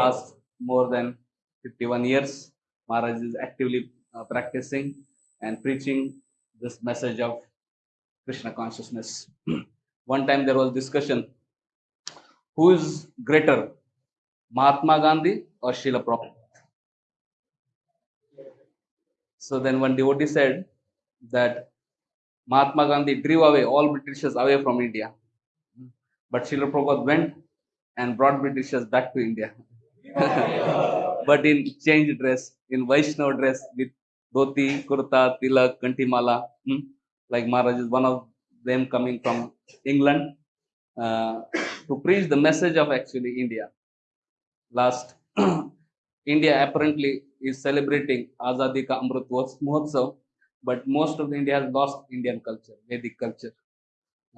last more than 51 years, Maharaj is actively uh, practicing and preaching this message of Krishna consciousness. One time there was discussion who is greater, Mahatma Gandhi or Srila Prabhupada? So then one devotee said that Mahatma Gandhi drew away all Britishers away from India. But Srila Prabhupada went and brought Britishers back to India. but in changed dress, in Vaishnava dress with dhoti, kurta, tilak, kantimala. Hmm? Like Maharaj is one of them coming from England uh, to preach the message of actually India. Last, India apparently is celebrating Azadi Ka Amrit Mahotsav, but most of India has lost Indian culture, Vedic culture,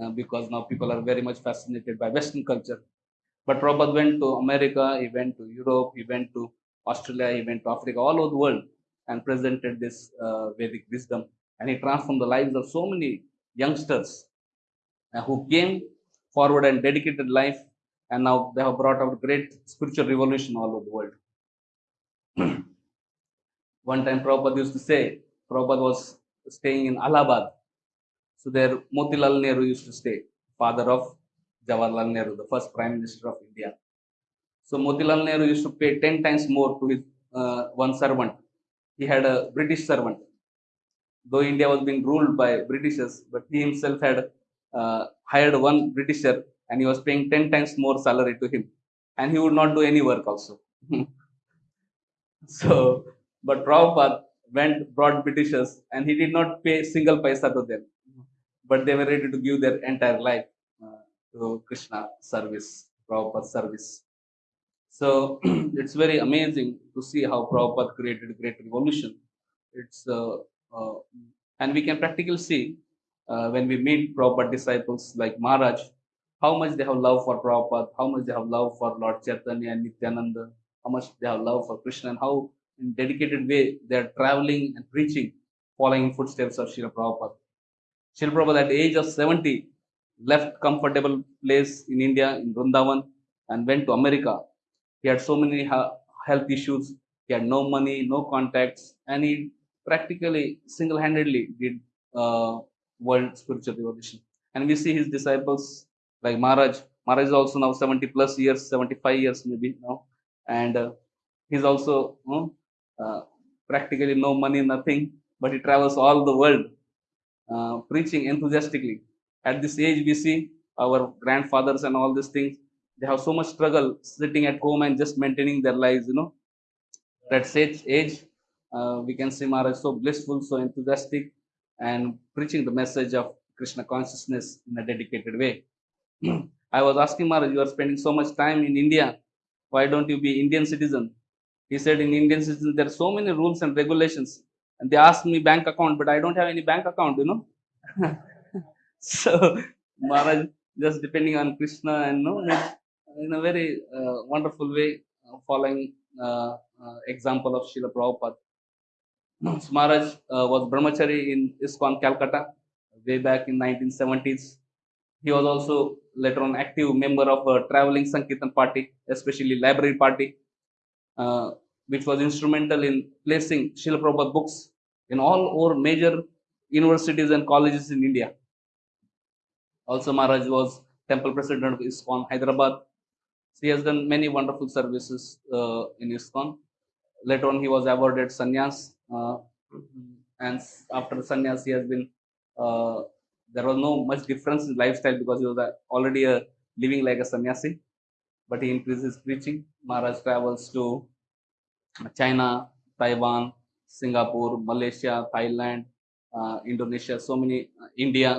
uh, because now people are very much fascinated by Western culture. But Prabhupada went to America, he went to Europe, he went to Australia, he went to Africa, all over the world, and presented this uh, Vedic wisdom. And he transformed the lives of so many youngsters uh, who came forward and dedicated life, and now they have brought out great spiritual revolution all over the world. One time Prabhupada used to say, Prabhupada was staying in Allahabad. So there Motilal Nehru used to stay, father of Jawaharlal Nehru, the first Prime Minister of India. So Motilal Nehru used to pay 10 times more to his uh, one servant. He had a British servant. Though India was being ruled by Britishers, but he himself had uh, hired one Britisher and he was paying 10 times more salary to him. And he would not do any work also. so, but Prabhupada went, brought Britishers and he did not pay single paisa to them. But they were ready to give their entire life to Krishna service, Prabhupada service. So it's very amazing to see how Prabhupada created a great revolution. It's uh, uh, and we can practically see uh, when we meet Prabhupada disciples like Maharaj, how much they have love for Prabhupada, how much they have love for Lord Chaitanya and Nityananda, how much they have love for Krishna, and how in dedicated way they are traveling and preaching, following footsteps of Srila Prabhupada. Srila Prabhupada at the age of 70 left comfortable place in India in Vrindavan and went to America. He had so many health issues. He had no money, no contacts, and he practically single-handedly did uh, world spiritual revolution. And we see his disciples like Maharaj. Maharaj is also now 70 plus years, 75 years maybe now, and uh, he's also uh, practically no money, nothing, but he travels all the world uh, preaching enthusiastically. At this age, we see our grandfathers and all these things. They have so much struggle sitting at home and just maintaining their lives. You know, at such age, uh, we can see Maharaj so blissful, so enthusiastic, and preaching the message of Krishna consciousness in a dedicated way. I was asking Maharaj, you are spending so much time in India. Why don't you be Indian citizen? He said in Indian citizen there are so many rules and regulations. And they asked me bank account, but I don't have any bank account, you know. so Maharaj just depending on Krishna and no, in a very uh, wonderful way, uh, following uh, uh example of Srila Prabhupada. So Maharaj uh, was brahmachari in ISKCON Calcutta way back in 1970s. He was also later on active member of a traveling Sankirtan party, especially library party, uh, which was instrumental in placing Srila Prabhupada books in all over major universities and colleges in India. Also, Maharaj was temple president of ISKCON Hyderabad. So he has done many wonderful services uh, in ISKCON. Later on, he was awarded sannyas uh, and after sannyas he has been uh, there was no much difference in lifestyle because he was already a living like a sannyasi but he increased his preaching maharaj travels to china taiwan singapore malaysia thailand uh, indonesia so many uh, india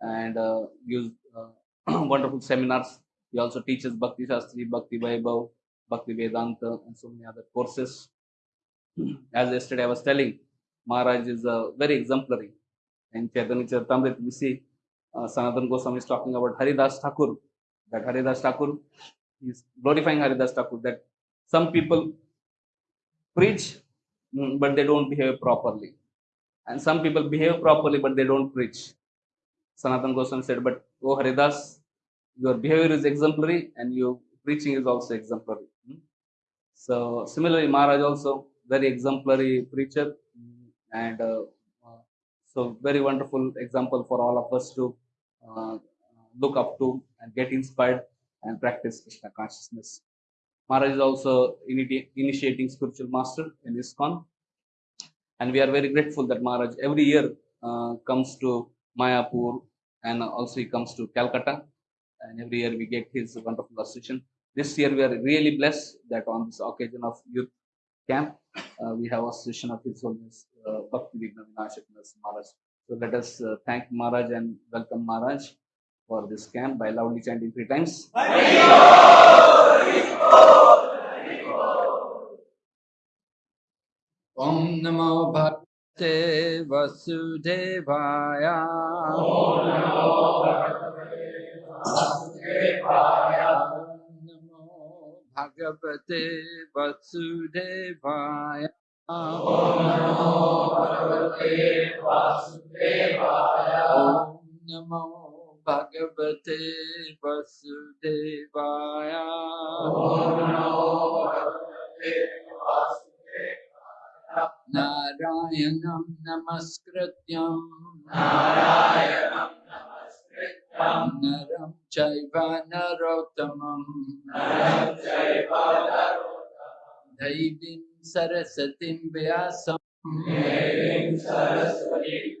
and uh, gives uh, wonderful seminars he also teaches bhakti shastri bhakti vaibhav bhakti vedanta and so many other courses as yesterday I was telling, Maharaj is uh, very exemplary. In Chaitanya Charitamrita, we see uh, Sanatan Goswami is talking about Haridas Thakur. That Haridas Thakur is glorifying Haridas Thakur. That some people preach, mm, but they don't behave properly. And some people behave properly, but they don't preach. Sanatan Goswami said, but oh Haridas, your behavior is exemplary and your preaching is also exemplary. So similarly, Maharaj also very exemplary preacher mm, and uh, uh, so very wonderful example for all of us to uh, look up to and get inspired and practice Krishna consciousness. Maharaj is also initi- initiating spiritual master in ISKCON and we are very grateful that Maharaj every year uh, comes to Mayapur and also he comes to Calcutta. And every year we get his wonderful association. This year we are really blessed that on this occasion of youth camp, uh, we have association of His Holiness uh, Bhakti Vinashakanas Maharaj. So let us uh, thank Maharaj and welcome Maharaj for this camp by loudly chanting three times. Om Namo Bhagavate भगवते वसुदेवाय। नमो भगवते वसुदेवाय। नमो भगवते वसुदेवाय। नारायणं नमस्कृत्यं। नारायणं नमस्कृत्यं। नरं चैव नरोत्तमं नरं दैवीं सरस्वतीं व्यासं देवीं सरस्वतीं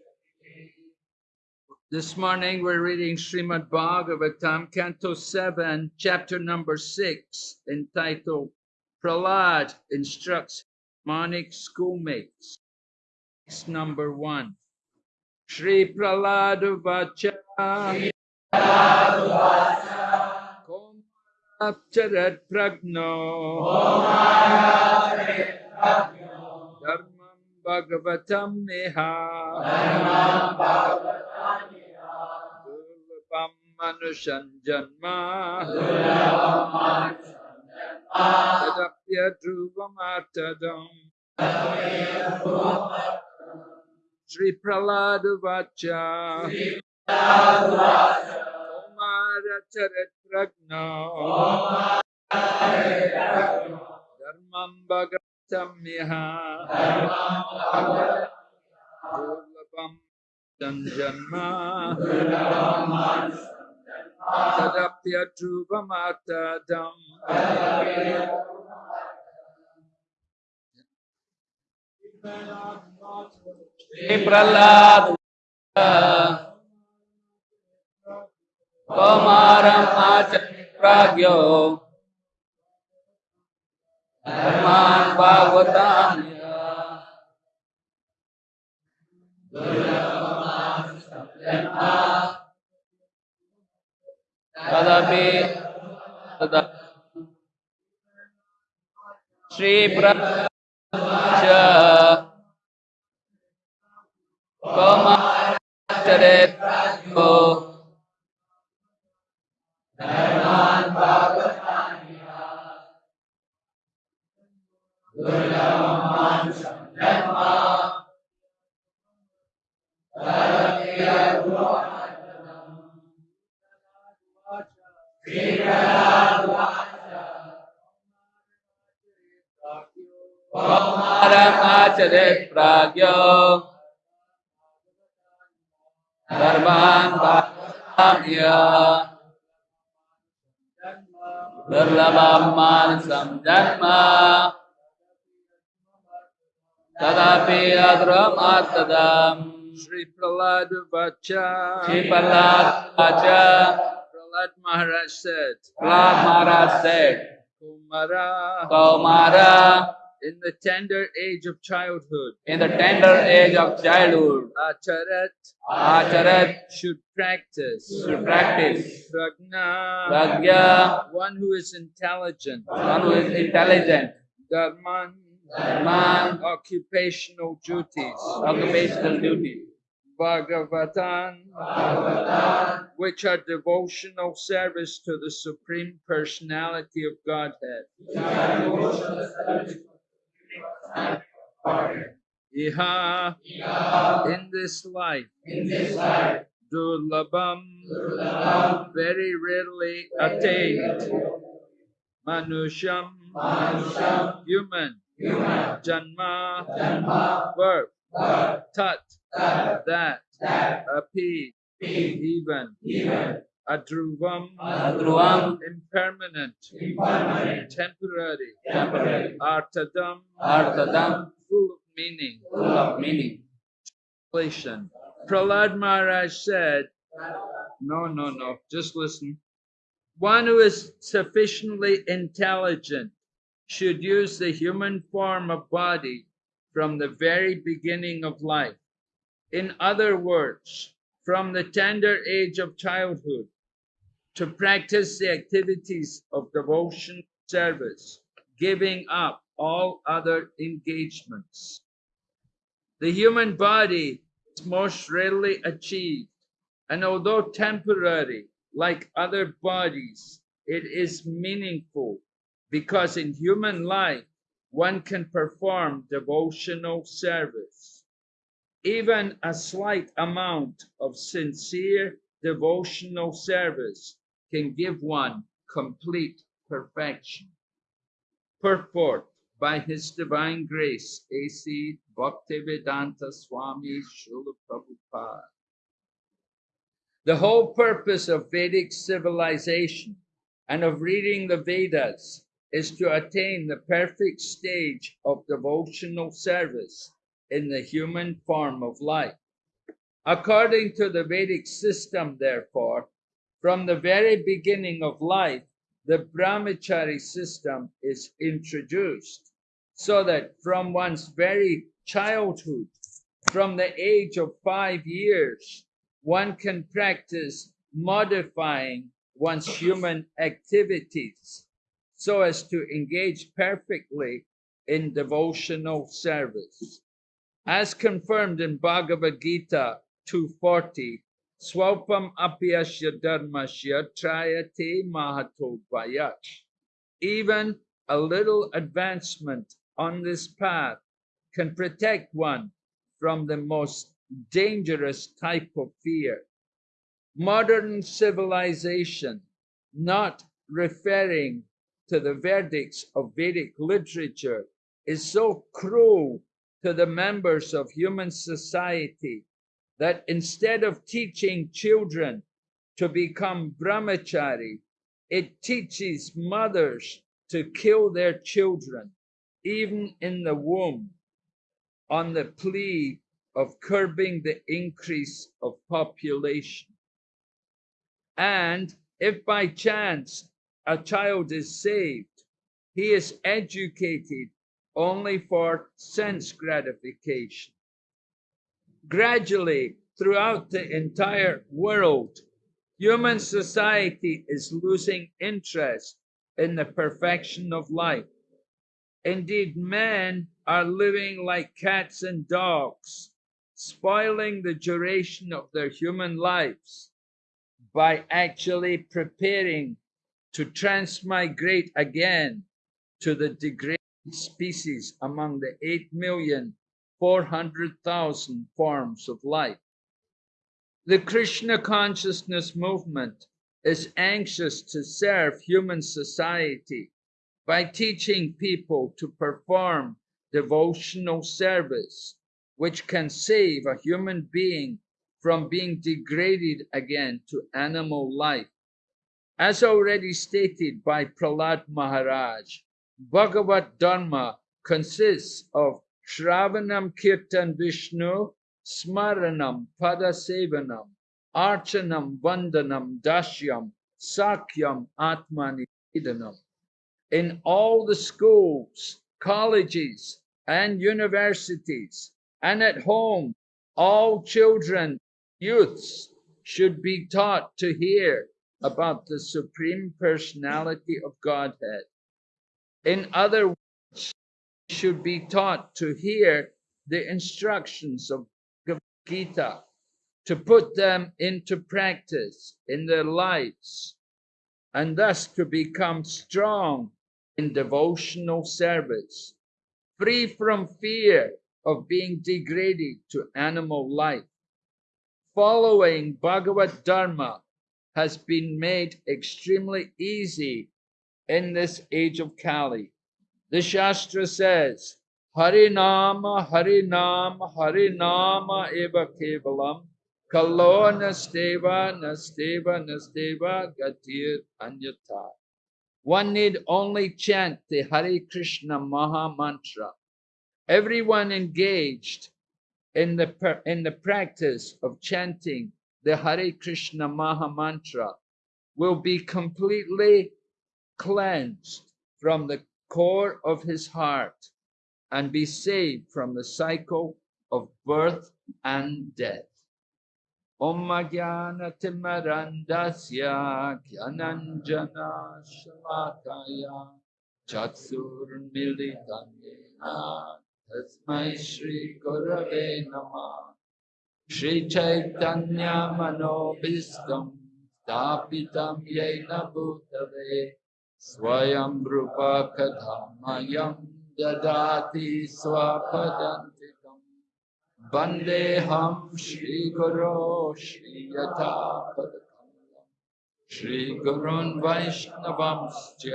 This morning we're reading Srimad Bhagavatam, Canto 7, chapter number 6, entitled Prahlad Instructs Demonic Schoolmates. Text number 1. Shri Prahlad Vacha Komapcharat Pragno Dharmam Bhagavatam Neha Durlabam Manushan Janma Tadapya Dhruvamartadam Sri Prahlad Vacha Kumara Charat Pragno Dharmam Bhagavatam Neha Durlabam Janma Tadapya Dhruvamartadam Shri Prahlad. Komaram Pragyo Dharman Bhagavatam Tadapi Tada Kalami Sri Praja. Komadret Prajo Dharman Bhagavatamya Gula Dharman Bhagavatamya Durlabam Manasam Janma Tadapi Adramatadam Sri Prahlad Vacha Shri Prahlad Vacha Prahlad Maharaj said Prahlad Maharaj said Kumara Kaumara in the tender age of childhood, in the tender age of childhood, acharat, acharat. Should practice, should practice. Prajna, pragya, one who is intelligent, one who is intelligent, dharman, dharma, occupational duties, occupational duty, bhagavatan, which are devotional service to the Supreme Personality of Godhead. Iha, in this life, durlabam, very rarely attained. Manusham, human, janma, birth, tat, that, api, even, adruvam, adruvam, impermanent, temporary, temporary, artadam, arthadam, full of meaning. full of meaning. Translation. Prahlad Maharaj said, no, no, no, just listen. One who is sufficiently intelligent should use the human form of body from the very beginning of life. In other words, from the tender age of childhood to practice the activities of devotion service, giving up all other engagements. The human body is most rarely achieved, and although temporary, like other bodies, it is meaningful because in human life one can perform devotional service. Even a slight amount of sincere devotional service can give one complete perfection. Purport by His Divine Grace, A.C. Bhaktivedanta Swami Srila Prabhupada. The whole purpose of Vedic civilization and of reading the Vedas is to attain the perfect stage of devotional service in the human form of life. According to the Vedic system, therefore, from the very beginning of life, the brahmachari system is introduced so that from one's very childhood, from the age of five years, one can practice modifying one's human activities so as to engage perfectly in devotional service. As confirmed in Bhagavad Gita 240, Swalpam apyasya dharmasya trayate mahato vayat. Even a little advancement on this path can protect one from the most dangerous type of fear. Modern civilization, not referring to the verdicts of Vedic literature, is so cruel to the members of human society that instead of teaching children to become brahmachari, it teaches mothers to kill their children, even in the womb, on the plea of curbing the increase of population. And if by chance a child is saved, he is educated only for sense gratification. Gradually, throughout the entire world, human society is losing interest in the perfection of life. Indeed, men are living like cats and dogs, spoiling the duration of their human lives by actually preparing to transmigrate again to the degraded species among the 8 million 400,000 forms of life. The Krishna consciousness movement is anxious to serve human society by teaching people to perform devotional service, which can save a human being from being degraded again to animal life. As already stated by Prahlad Maharaj, Bhagavad Dharma consists of Shravanam Kirtan Vishnu, Smaranam Padasevanam, Archanam Vandanam Dashyam, Sakyam Atmani Idanam. In all the schools colleges, and universities, and at home, all children, youths should be taught to hear about the Supreme Personality of Godhead. In other words, should be taught to hear the instructions of Gita, to put them into practice in their lives, and thus to become strong in devotional service, free from fear of being degraded to animal life. Following Bhagavad Dharma has been made extremely easy in this age of Kali. The Shastra says, Harinama, Harinama, Harinama eva kevalam, kalo nasteva, nasteva, nasteva, gatir anyata. One need only chant the Hare Krishna Maha Mantra. Everyone engaged in the, in the practice of chanting the Hare Krishna Maha Mantra will be completely cleansed from the core of his heart and be saved from the cycle of birth and death. Om Jnana Timarandasya Gyananjana Shalakaya Chaksur Tasmai Shri Gurave Namah Shri Chaitanya Manobhistam Stapitam Yena Bhutave स्वयं रूपा कथामयं श्री स्वपदन्तिकं वन्देऽहं श्रीगुरो श्रीयथापदकमलं श्रीगुरुन् वैष्णवंश्च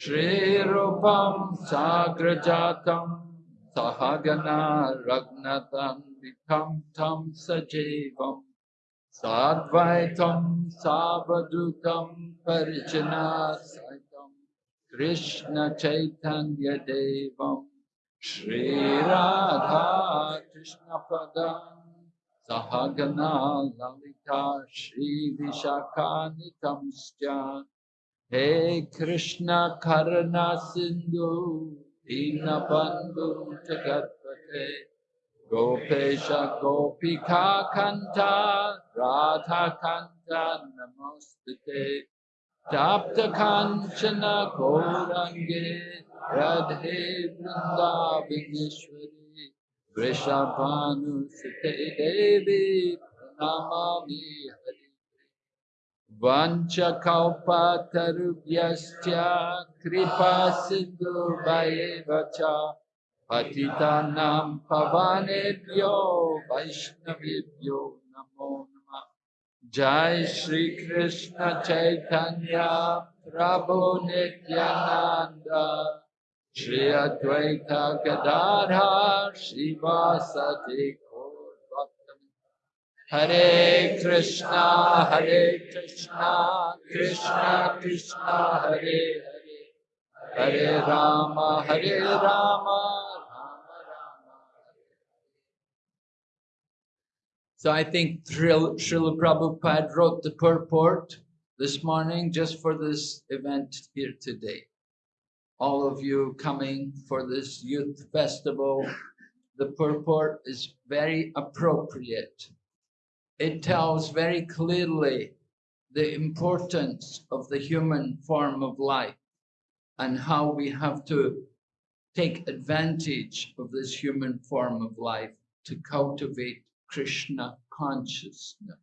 श्रीरूपं साग्रजातं सहगना रग्नतन्वितं तं Sadvaitam Savadutam Parijana Krishna Chaitanya Devam Shri Radha Krishna Padam Sahagana Lalita Shri Vishakanitamsya He Krishna Karana Sindhu Dinabandhu Jagatpate Gopesha Gopika Kanta Radha Kanta Namostate Tapta Kanchana Gaurange Radhe Vrindavaneshwari Vrishabhanu Sute Devi Pranamami Hari. Vancha Kalpa Tarubhyascha Kripa Sindhu Vayevacha Patitanam Pavanebhyo Vaishnavibhyo Namo Namah Jai Shri Krishna Chaitanya Prabhu Nityananda Shri Advaita Gadadhar Srivasati Gaur Bhaktam Hare Krishna Hare Krishna Krishna Krishna Hare Hare Hare Rama So I think Srila Prabhupada wrote the purport this morning just for this event here today. All of you coming for this youth festival, the purport is very appropriate. It tells very clearly the importance of the human form of life and how we have to take advantage of this human form of life to cultivate Krishna consciousness.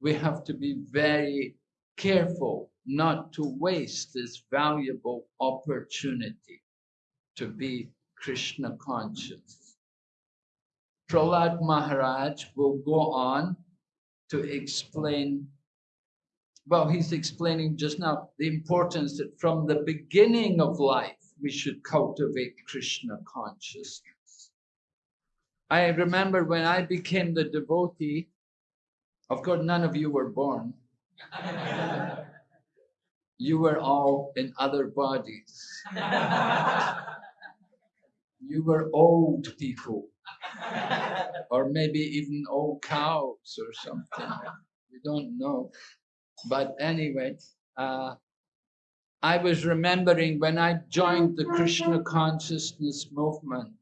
We have to be very careful not to waste this valuable opportunity to be Krishna conscious. Prahlad Maharaj will go on to explain well, he's explaining just now the importance that from the beginning of life, we should cultivate Krishna consciousness. I remember when I became the devotee, of course, none of you were born. you were all in other bodies. you were old people, or maybe even old cows or something. You don't know. But anyway, uh, I was remembering when I joined the Krishna consciousness movement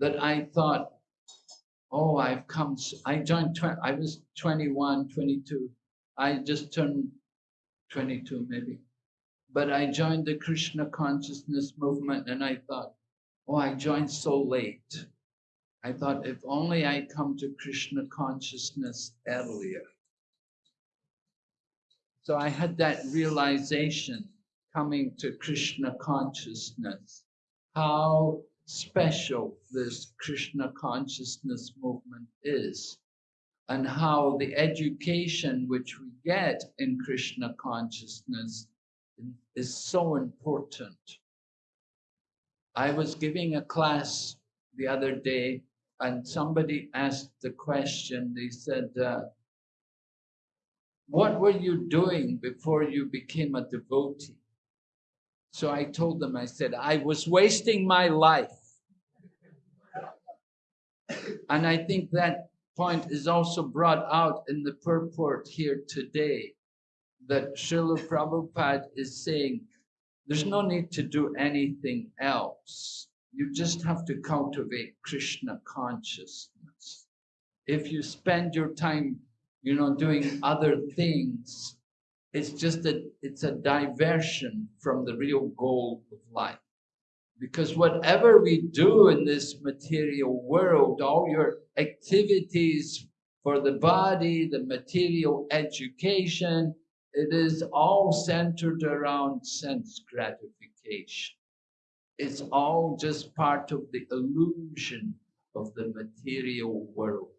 that I thought, oh, I've come, I joined, I was 21, 22. I just turned 22 maybe. But I joined the Krishna consciousness movement and I thought, oh, I joined so late. I thought if only I come to Krishna consciousness earlier. So I had that realization coming to Krishna consciousness, how special this Krishna consciousness movement is, and how the education which we get in Krishna consciousness is so important. I was giving a class the other day, and somebody asked the question. They said, uh, What were you doing before you became a devotee? So I told them, I said, I was wasting my life. And I think that point is also brought out in the purport here today that Srila Prabhupada is saying there's no need to do anything else. You just have to cultivate Krishna consciousness. If you spend your time, you know, doing other things, it's just that it's a diversion from the real goal of life. Because whatever we do in this material world, all your activities for the body, the material education, it is all centered around sense gratification. It's all just part of the illusion of the material world.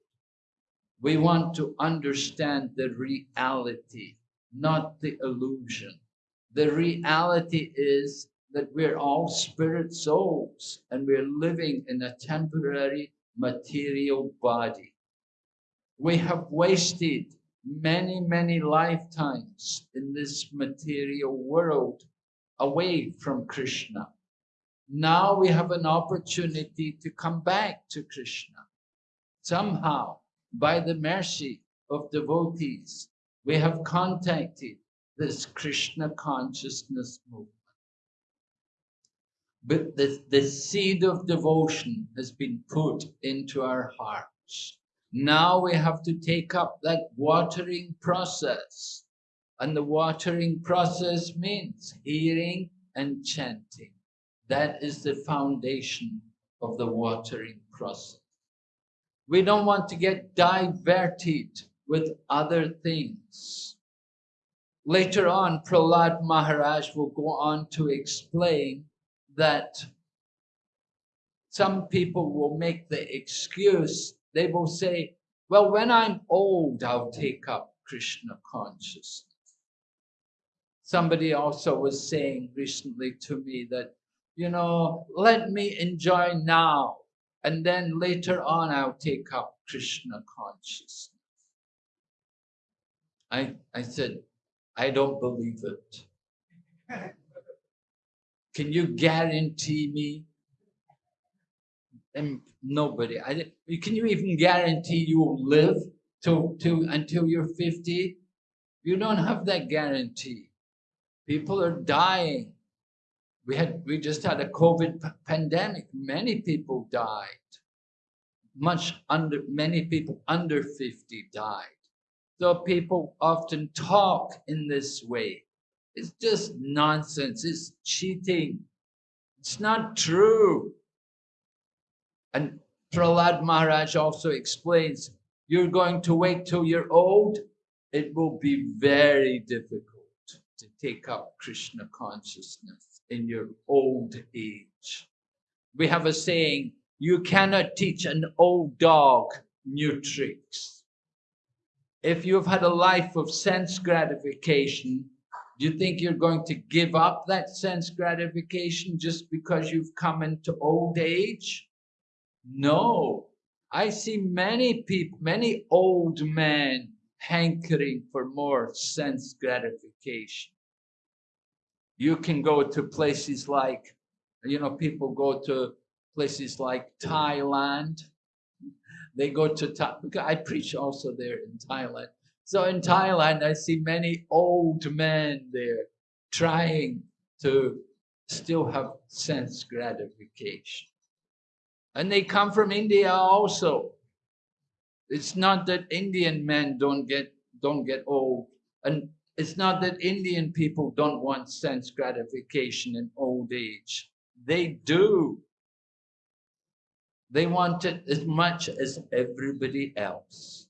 We want to understand the reality, not the illusion. The reality is that we're all spirit souls and we're living in a temporary material body. We have wasted many, many lifetimes in this material world away from Krishna. Now we have an opportunity to come back to Krishna. Somehow, by the mercy of devotees, we have contacted this Krishna consciousness movement. But the, the seed of devotion has been put into our hearts. Now we have to take up that watering process. And the watering process means hearing and chanting. That is the foundation of the watering process. We don't want to get diverted with other things. Later on, Prahlad Maharaj will go on to explain that some people will make the excuse, they will say, well, when I'm old, I'll take up Krishna consciousness. Somebody also was saying recently to me that, you know, let me enjoy now, and then later on I'll take up Krishna consciousness. I, I said, I don't believe it. Can you guarantee me? And nobody. I can you even guarantee you will live to, to until you're 50? You don't have that guarantee. People are dying. We had we just had a COVID pandemic. Many people died. Much under many people under 50 died. So people often talk in this way. It's just nonsense. It's cheating. It's not true. And Prahlad Maharaj also explains you're going to wait till you're old, it will be very difficult to take up Krishna consciousness in your old age. We have a saying you cannot teach an old dog new tricks. If you've had a life of sense gratification, you think you're going to give up that sense gratification just because you've come into old age? No. I see many people, many old men hankering for more sense gratification. You can go to places like, you know, people go to places like Thailand. They go to I preach also there in Thailand. So in Thailand, I see many old men there trying to still have sense gratification. And they come from India also. It's not that Indian men don't get don't get old, and it's not that Indian people don't want sense gratification in old age. They do. They want it as much as everybody else.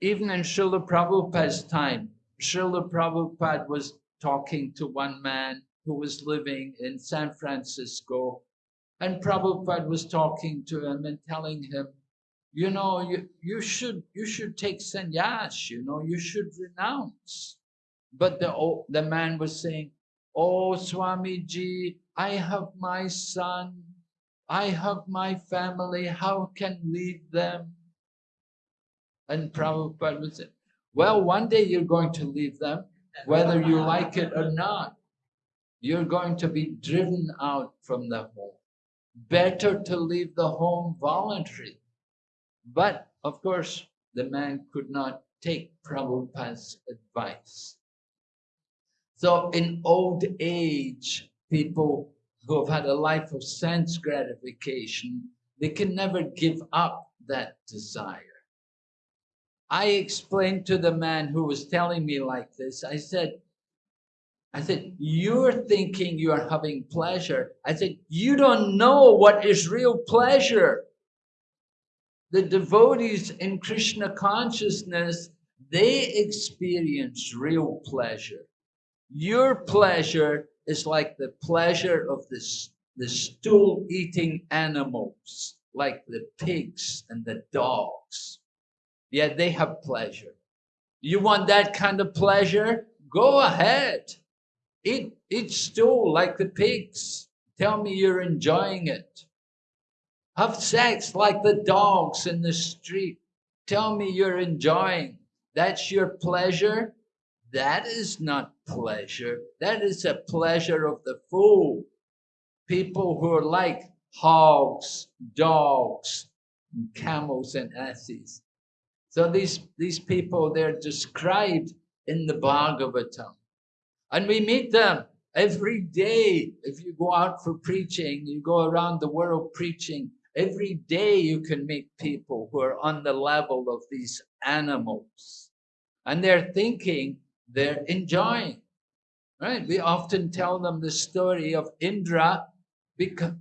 Even in Srila Prabhupada's time, Srila Prabhupada was talking to one man who was living in San Francisco, and Prabhupada was talking to him and telling him, you know, you, you should you should take sannyas, you know, you should renounce. But the o- the man was saying, Oh Swamiji, I have my son, I have my family, how can leave them? And Prabhupada would say, Well, one day you're going to leave them, whether you like it or not. You're going to be driven out from the home. Better to leave the home voluntarily. But of course, the man could not take Prabhupada's advice. So in old age, people who have had a life of sense gratification, they can never give up that desire. I explained to the man who was telling me like this, I said, I said, you're thinking you're having pleasure. I said, you don't know what is real pleasure. The devotees in Krishna consciousness, they experience real pleasure. Your pleasure is like the pleasure of the, the stool eating animals, like the pigs and the dogs. Yeah, they have pleasure. You want that kind of pleasure? Go ahead. Eat, eat stool like the pigs. Tell me you're enjoying it. Have sex like the dogs in the street. Tell me you're enjoying. That's your pleasure. That is not pleasure. That is a pleasure of the fool. People who are like hogs, dogs, camels and asses. So these, these people, they're described in the Bhagavatam. And we meet them every day. If you go out for preaching, you go around the world preaching, every day you can meet people who are on the level of these animals. And they're thinking they're enjoying. Right? We often tell them the story of Indra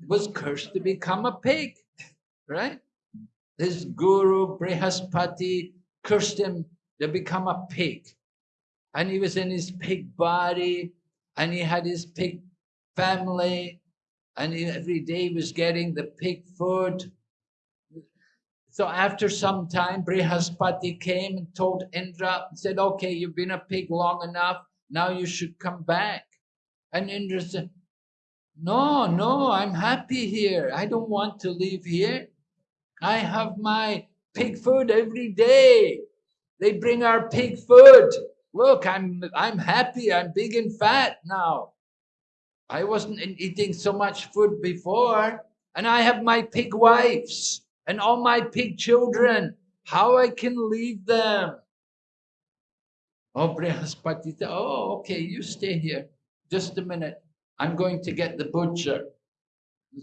was cursed to become a pig. Right? His guru Brihaspati cursed him to become a pig. And he was in his pig body and he had his pig family and he, every day he was getting the pig food. So after some time, Brihaspati came and told Indra said, okay, you've been a pig long enough. Now you should come back. And Indra said, no, no, I'm happy here. I don't want to leave here. I have my pig food every day. They bring our pig food. Look, I'm I'm happy. I'm big and fat now. I wasn't eating so much food before, and I have my pig wives and all my pig children. How I can leave them? Oh, Brihaspati said, Oh, okay, you stay here. Just a minute. I'm going to get the butcher.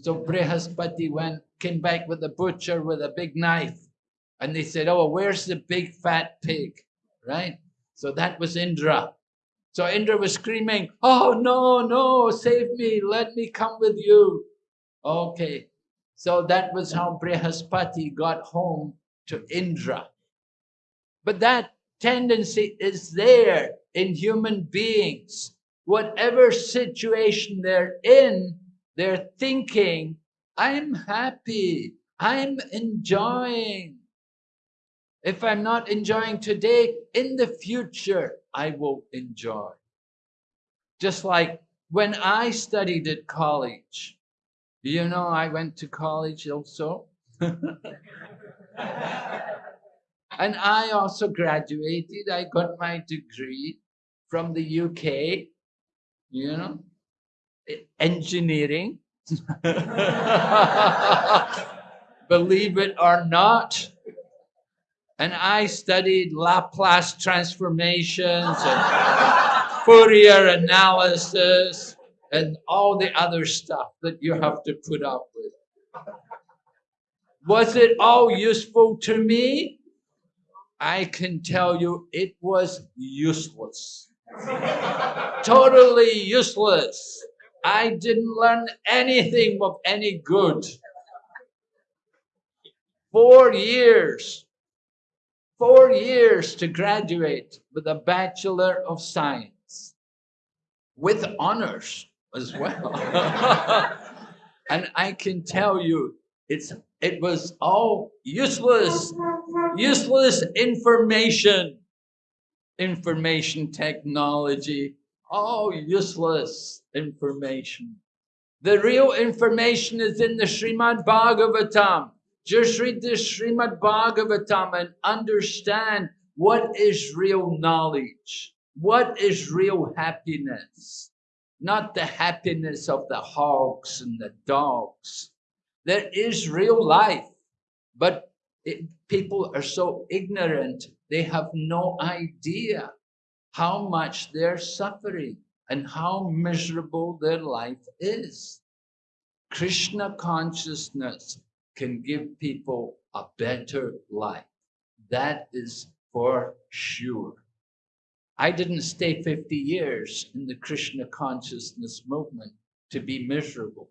So Brihaspati went, came back with the butcher with a big knife. And they said, Oh, where's the big fat pig? Right? So that was Indra. So Indra was screaming, Oh, no, no, save me, let me come with you. Okay. So that was how Brihaspati got home to Indra. But that tendency is there in human beings. Whatever situation they're in, they're thinking, I'm happy, I'm enjoying. If I'm not enjoying today, in the future, I will enjoy. Just like when I studied at college, you know, I went to college also. and I also graduated. I got my degree from the UK, you know, engineering. Believe it or not. And I studied Laplace transformations and Fourier analysis and all the other stuff that you have to put up with. Was it all useful to me? I can tell you it was useless. totally useless. I didn't learn anything of any good. Four years, four years to graduate with a Bachelor of Science with honors as well. and I can tell you, it's it was all useless, useless information, information technology, all useless information. The real information is in the Srimad Bhagavatam. Just read the Srimad Bhagavatam and understand what is real knowledge, what is real happiness, not the happiness of the hogs and the dogs. There is real life, but it, people are so ignorant, they have no idea how much they're suffering and how miserable their life is. Krishna consciousness can give people a better life. That is for sure. I didn't stay 50 years in the Krishna consciousness movement to be miserable.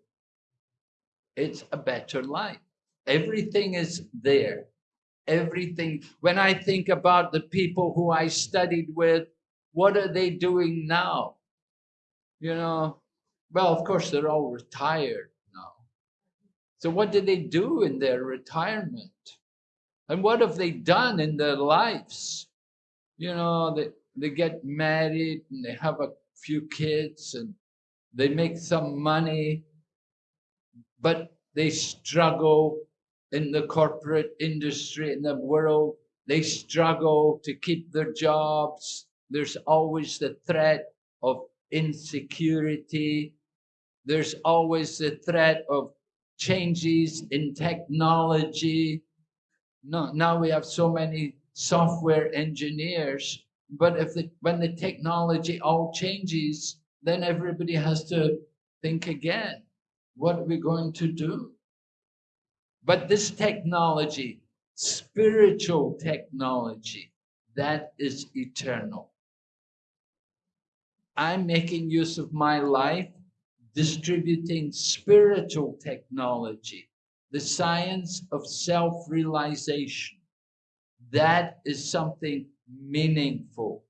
It's a better life. Everything is there. Everything. When I think about the people who I studied with, what are they doing now? You know, well, of course, they're all retired now. So, what did they do in their retirement? And what have they done in their lives? You know, they, they get married and they have a few kids and they make some money but they struggle in the corporate industry, in the world. They struggle to keep their jobs. There's always the threat of insecurity. There's always the threat of changes in technology. No, now we have so many software engineers, but if the, when the technology all changes, then everybody has to think again what are we going to do? But this technology, spiritual technology, that is eternal. I'm making use of my life distributing spiritual technology, the science of self realization. That is something meaningful.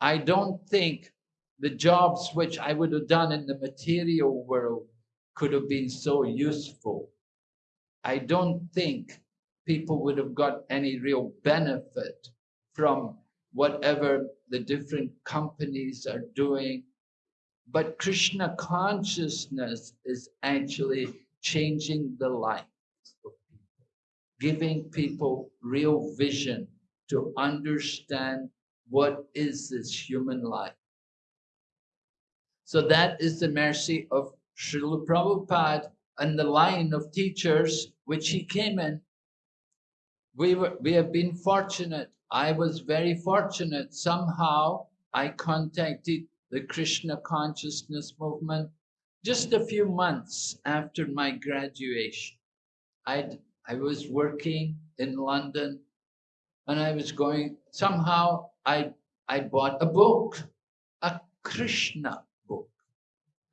I don't think the jobs which I would have done in the material world could have been so useful. I don't think people would have got any real benefit from whatever the different companies are doing. But Krishna consciousness is actually changing the lives of people, giving people real vision to understand what is this human life. So that is the mercy of Srila Prabhupada and the line of teachers which he came in, we, were, we have been fortunate. I was very fortunate. Somehow I contacted the Krishna consciousness movement just a few months after my graduation. i I was working in London and I was going, somehow I, I bought a book, a Krishna book.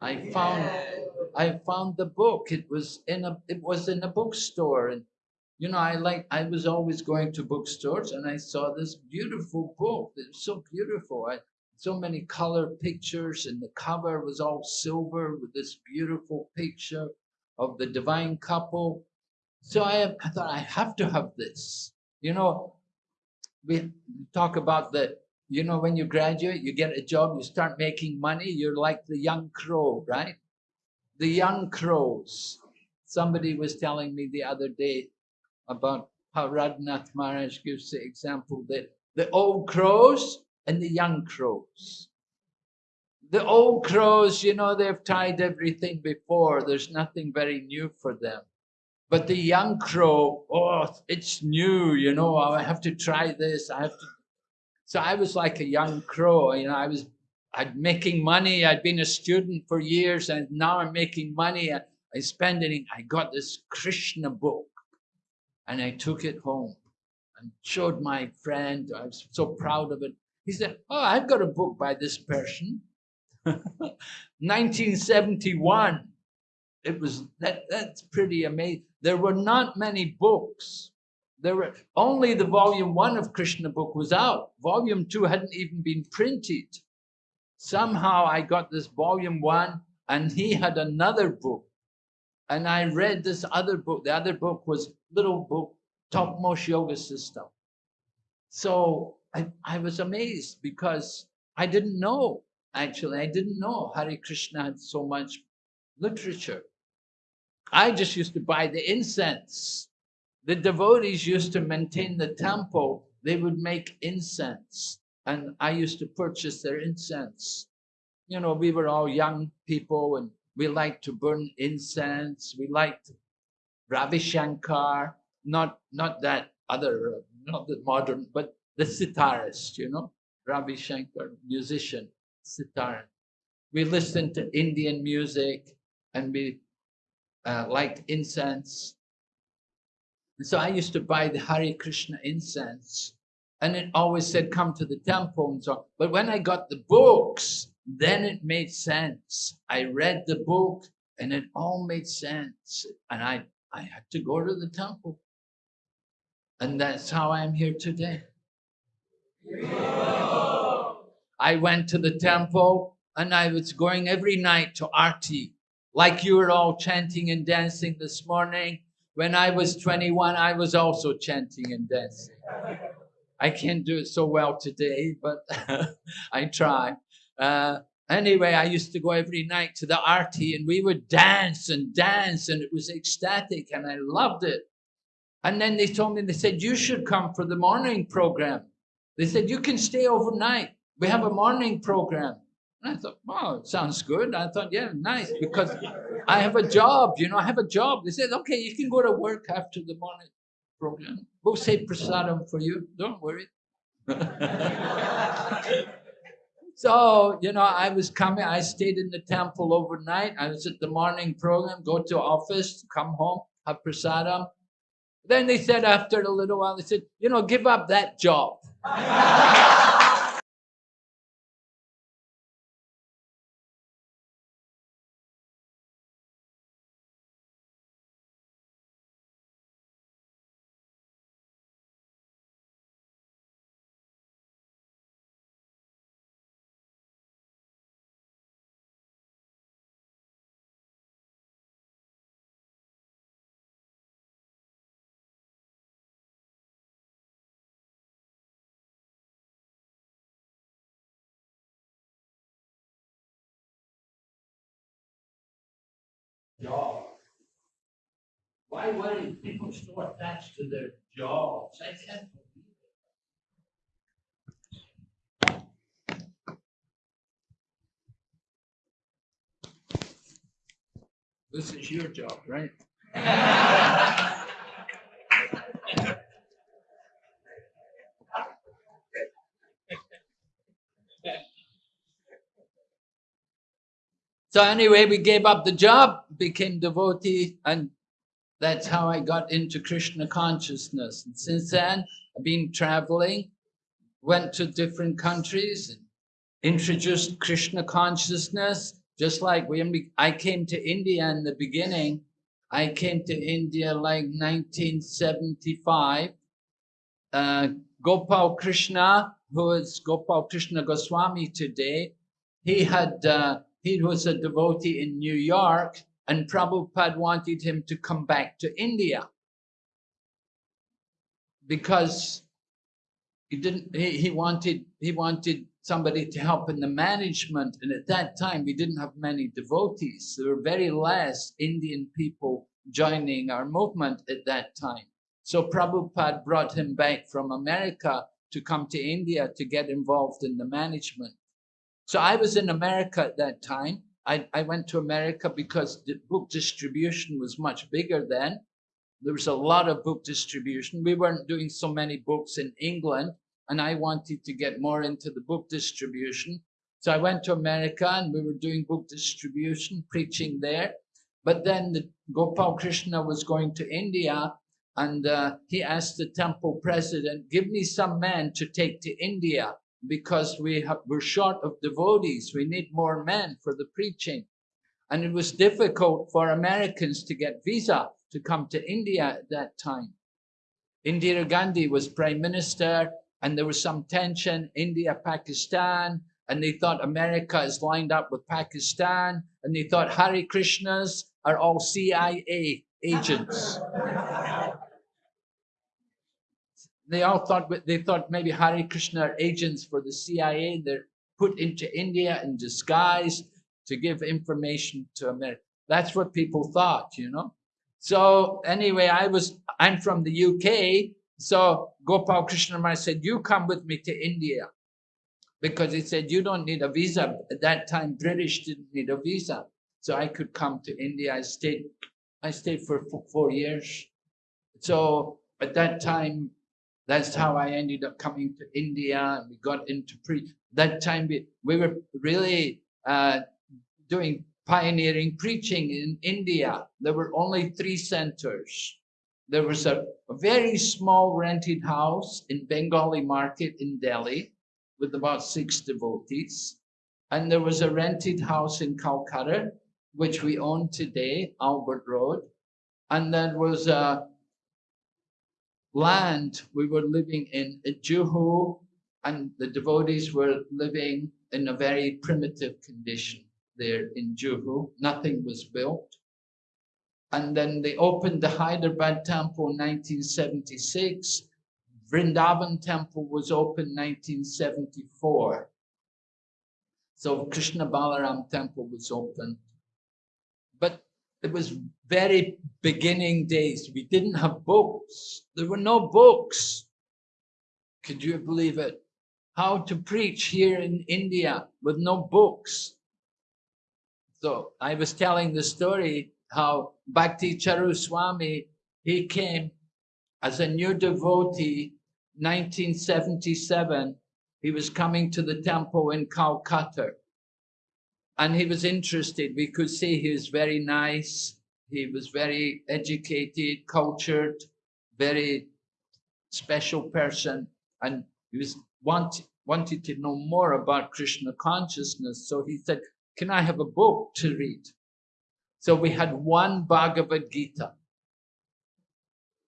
I found I found the book. It was in a it was in a bookstore, and you know I like I was always going to bookstores, and I saw this beautiful book. It was so beautiful. I, so many color pictures, and the cover was all silver with this beautiful picture of the divine couple. So I, I thought I have to have this. You know, we talk about the you know, when you graduate, you get a job, you start making money, you're like the young crow, right? The young crows. Somebody was telling me the other day about how Radhanath Maharaj gives the example that the old crows and the young crows. The old crows, you know, they've tried everything before. There's nothing very new for them. But the young crow, oh, it's new, you know, oh, I have to try this, I have to so I was like a young crow, you know, I was I'd making money. I'd been a student for years, and now I'm making money. I, I spend it. I got this Krishna book, and I took it home and showed my friend. I was so proud of it. He said, "Oh, I've got a book by this person." 1971. It was that. That's pretty amazing. There were not many books. There were only the volume one of Krishna book was out. Volume two hadn't even been printed. Somehow I got this volume one, and he had another book, and I read this other book. The other book was little book, topmost yoga system. So I, I was amazed because I didn't know actually. I didn't know Hare Krishna had so much literature. I just used to buy the incense. The devotees used to maintain the temple. They would make incense, and I used to purchase their incense. You know, we were all young people, and we liked to burn incense. We liked Ravi Shankar, not not that other, not the modern, but the sitarist. You know, Ravi Shankar, musician, sitar. We listened to Indian music, and we uh, liked incense. And so I used to buy the Hare Krishna incense, and it always said, "Come to the temple." And so, on. but when I got the books, then it made sense. I read the book, and it all made sense, and I I had to go to the temple, and that's how I'm here today. I went to the temple, and I was going every night to Arti like you were all chanting and dancing this morning. When I was 21, I was also chanting and dancing. I can't do it so well today, but I try. Uh, anyway, I used to go every night to the arti and we would dance and dance, and it was ecstatic, and I loved it. And then they told me, they said, You should come for the morning program. They said, You can stay overnight. We have a morning program. And I thought, wow, sounds good. I thought, yeah, nice, because I have a job, you know, I have a job. They said, okay, you can go to work after the morning program. We'll say prasadam for you. Don't worry. so, you know, I was coming, I stayed in the temple overnight. I was at the morning program, go to office, come home, have prasadam. Then they said after a little while, they said, you know, give up that job. Why were people so attached to their jobs? I can't believe it. This is your job, right? So anyway, we gave up the job, became devotee, and that's how I got into Krishna consciousness. And since then, I've been traveling, went to different countries, and introduced Krishna consciousness. Just like when I came to India in the beginning, I came to India like 1975. Uh, Gopal Krishna, who is Gopal Krishna Goswami today, he had uh, he was a devotee in New York, and Prabhupada wanted him to come back to India because he didn't. He, he wanted he wanted somebody to help in the management, and at that time we didn't have many devotees. There were very less Indian people joining our movement at that time. So Prabhupada brought him back from America to come to India to get involved in the management. So I was in America at that time. I, I went to America because the book distribution was much bigger then. There was a lot of book distribution. We weren't doing so many books in England, and I wanted to get more into the book distribution. So I went to America and we were doing book distribution, preaching there. But then the Gopal Krishna was going to India and uh, he asked the temple president, give me some men to take to India because we have, we're short of devotees. We need more men for the preaching. And it was difficult for Americans to get visa to come to India at that time. Indira Gandhi was prime minister and there was some tension, India, Pakistan, and they thought America is lined up with Pakistan, and they thought Hare Krishnas are all CIA agents. they all thought they thought maybe Hare Krishna are agents for the CIA. They're put into India in disguise to give information to America. That's what people thought, you know. So anyway, I was I'm from the UK, so Gopal Krishna Maharaj said, "You come with me to India," because he said you don't need a visa. At that time, British didn't need a visa, so I could come to India. I stayed, I stayed for four years. So at that time, that's how I ended up coming to India and we got into pre. That time we, we were really uh, doing pioneering preaching in India. There were only three centers. There was a, a very small rented house in Bengali market in Delhi with about six devotees. And there was a rented house in Calcutta, which we own today, Albert Road. And there was a land we were living in Juhu, and the devotees were living in a very primitive condition there in Juhu. Nothing was built. And then they opened the Hyderabad temple in 1976. Vrindavan temple was opened 1974. So Krishna Balaram temple was opened. It was very beginning days. We didn't have books. There were no books. Could you believe it? How to preach here in India with no books. So I was telling the story how Bhakti Charu Swami, he came as a new devotee, 1977. He was coming to the temple in Calcutta and he was interested. We could see he was very nice. He was very educated, cultured, very special person, and he was want, wanted to know more about Krishna consciousness. So he said, "Can I have a book to read?" So we had one Bhagavad Gita,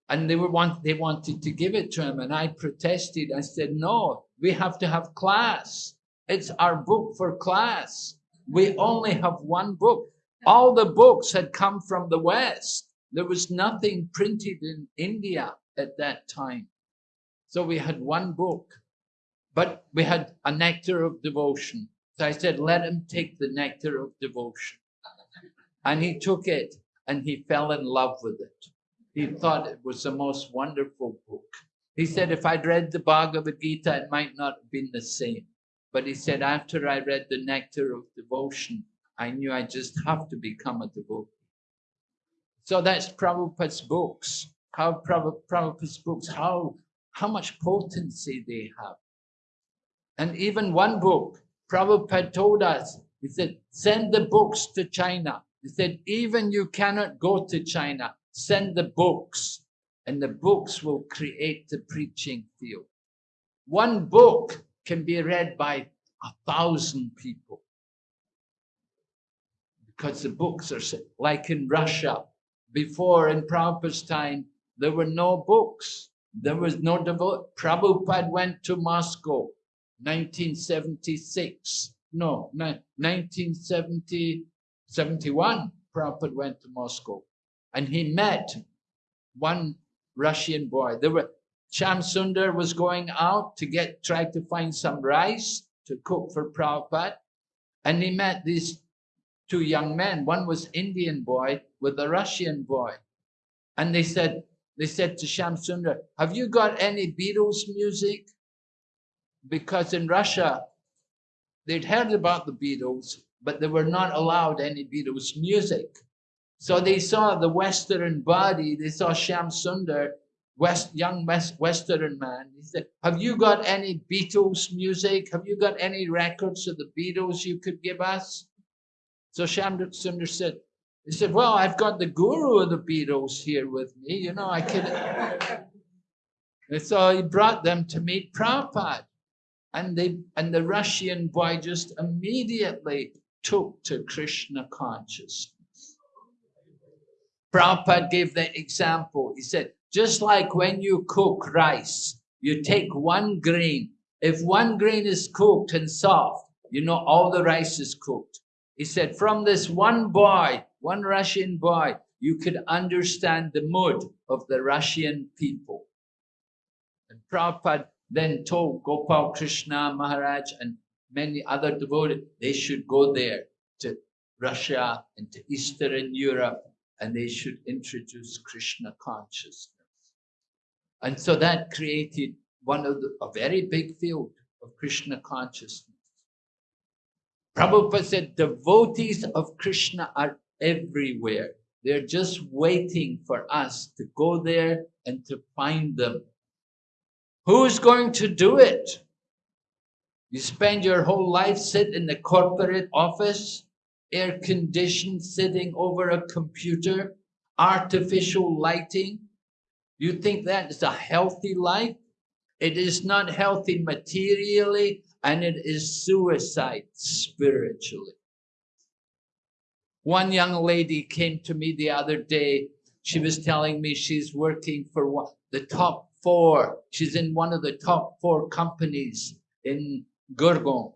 and they were want they wanted to give it to him, and I protested. I said, "No, we have to have class. It's our book for class." We only have one book. All the books had come from the West. There was nothing printed in India at that time. So we had one book, but we had a nectar of devotion. So I said, let him take the nectar of devotion. And he took it and he fell in love with it. He thought it was the most wonderful book. He said, if I'd read the Bhagavad Gita, it might not have been the same. But he said, after I read the nectar of devotion, I knew I just have to become a devotee. So that's Prabhupada's books. How Prabhupada's books, how, how much potency they have. And even one book, Prabhupada told us, he said, send the books to China. He said, even you cannot go to China, send the books, and the books will create the preaching field. One book can be read by a thousand people. Because the books are like in Russia. Before in Prabhupada's time, there were no books. There was no devote. Prabhupada went to Moscow, 1976. No, 1970, 71. Prabhupada went to Moscow, and he met one Russian boy. There were Shamsundar was going out to get, try to find some rice to cook for Prabhupada. And he met these two young men. One was Indian boy with a Russian boy. And they said, they said to Shamsundar, have you got any Beatles music? Because in Russia, they'd heard about the Beatles, but they were not allowed any Beatles music. So they saw the Western body, they saw Shamsundar West young West, Western man. He said, "Have you got any Beatles music? Have you got any records of the Beatles you could give us?" So Shamduk Sundar said, "He said, well, I've got the guru of the Beatles here with me. You know, I could." and so he brought them to meet Prabhupada, and they and the Russian boy just immediately took to Krishna consciousness. Prabhupada gave the example. He said, just like when you cook rice, you take one grain. If one grain is cooked and soft, you know all the rice is cooked. He said, from this one boy, one Russian boy, you could understand the mood of the Russian people. And Prabhupada then told Gopal Krishna Maharaj and many other devotees, they should go there to Russia and to Eastern Europe and they should introduce Krishna consciousness. And so that created one of the, a very big field of Krishna consciousness. Prabhupada said devotees of Krishna are everywhere. They're just waiting for us to go there and to find them. Who's going to do it? You spend your whole life sit in the corporate office, air conditioned, sitting over a computer, artificial lighting. You think that is a healthy life? It is not healthy materially and it is suicide spiritually. One young lady came to me the other day. She was telling me she's working for one, the top four. She's in one of the top four companies in Gurgaon,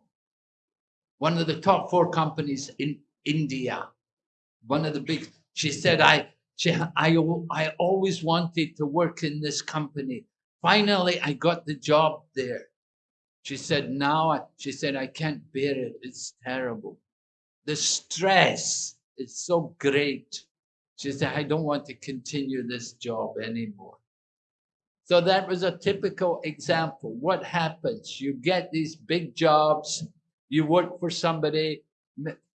one of the top four companies in India, one of the big. She said, "I, she, I, I always wanted to work in this company. Finally, I got the job there." She said, "Now, I, she said, I can't bear it. It's terrible. The stress is so great." She said, "I don't want to continue this job anymore." So that was a typical example. What happens? You get these big jobs, you work for somebody.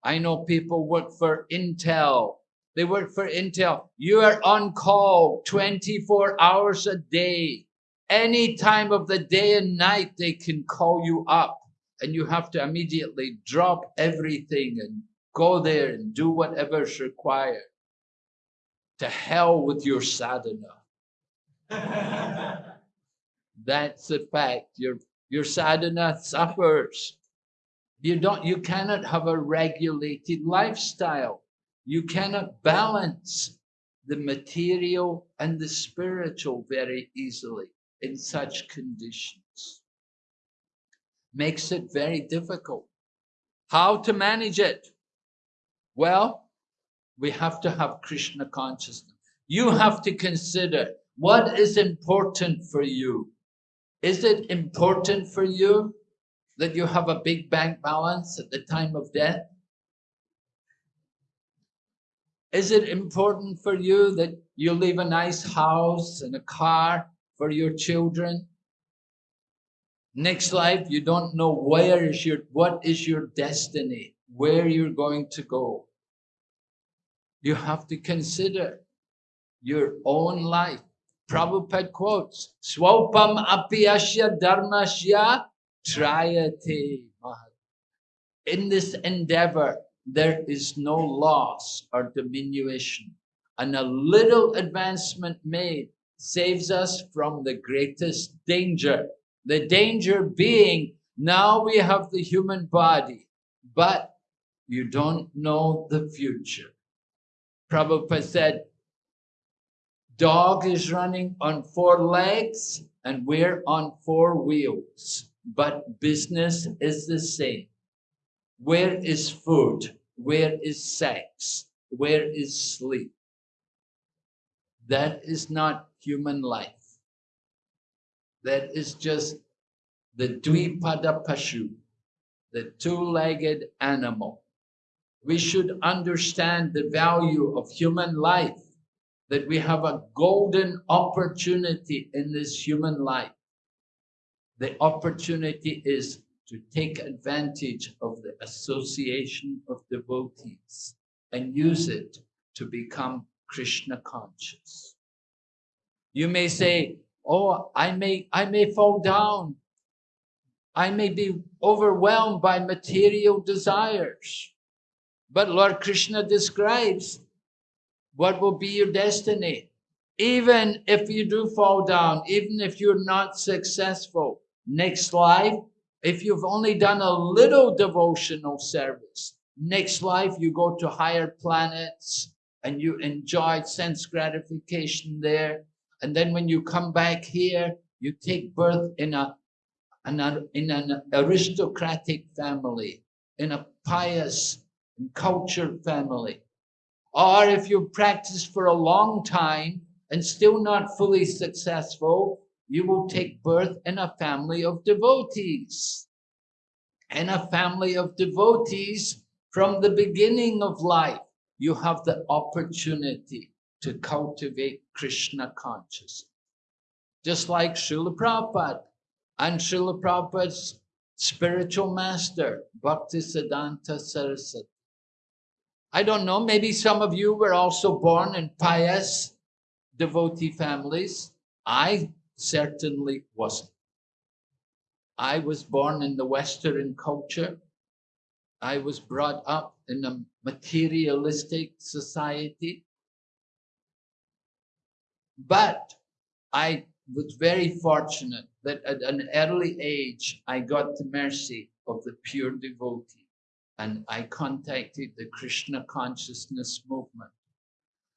I know people work for Intel. They work for Intel. You are on call 24 hours a day. Any time of the day and night, they can call you up and you have to immediately drop everything and go there and do whatever's required. To hell with your sadhana. That's a fact. Your your sadhana suffers. You don't you cannot have a regulated lifestyle. You cannot balance the material and the spiritual very easily in such conditions. Makes it very difficult. How to manage it? Well, we have to have Krishna consciousness. You have to consider what is important for you? Is it important for you that you have a big bank balance at the time of death? Is it important for you that you leave a nice house and a car for your children? Next life, you don't know where is your, what is your destiny, where you're going to go. You have to consider your own life. Prabhupada quotes, Swapam apiyasya dharmasya trayate In this endeavor, there is no loss or diminution, and a little advancement made saves us from the greatest danger. The danger being, now we have the human body, but you don't know the future. Prabhupada said, Dog is running on four legs and we're on four wheels, but business is the same. Where is food? Where is sex? Where is sleep? That is not human life. That is just the Dvipada Pashu, the two-legged animal. We should understand the value of human life that we have a golden opportunity in this human life. The opportunity is to take advantage of the association of devotees and use it to become Krishna conscious. You may say, Oh, I may, I may fall down. I may be overwhelmed by material desires. But Lord Krishna describes what will be your destiny. Even if you do fall down, even if you're not successful, next life, if you've only done a little devotional service, next life you go to higher planets and you enjoy sense gratification there. And then when you come back here, you take birth in a, in an aristocratic family, in a pious and cultured family. Or if you practice for a long time and still not fully successful, you will take birth in a family of devotees. In a family of devotees, from the beginning of life, you have the opportunity to cultivate Krishna consciousness. Just like Srila Prabhupada and Srila Prabhupada's spiritual master, Bhaktisiddhanta Saraswati. I don't know, maybe some of you were also born in pious devotee families. I certainly wasn't. I was born in the Western culture. I was brought up in a materialistic society. But I was very fortunate that at an early age, I got the mercy of the pure devotee and I contacted the Krishna consciousness movement.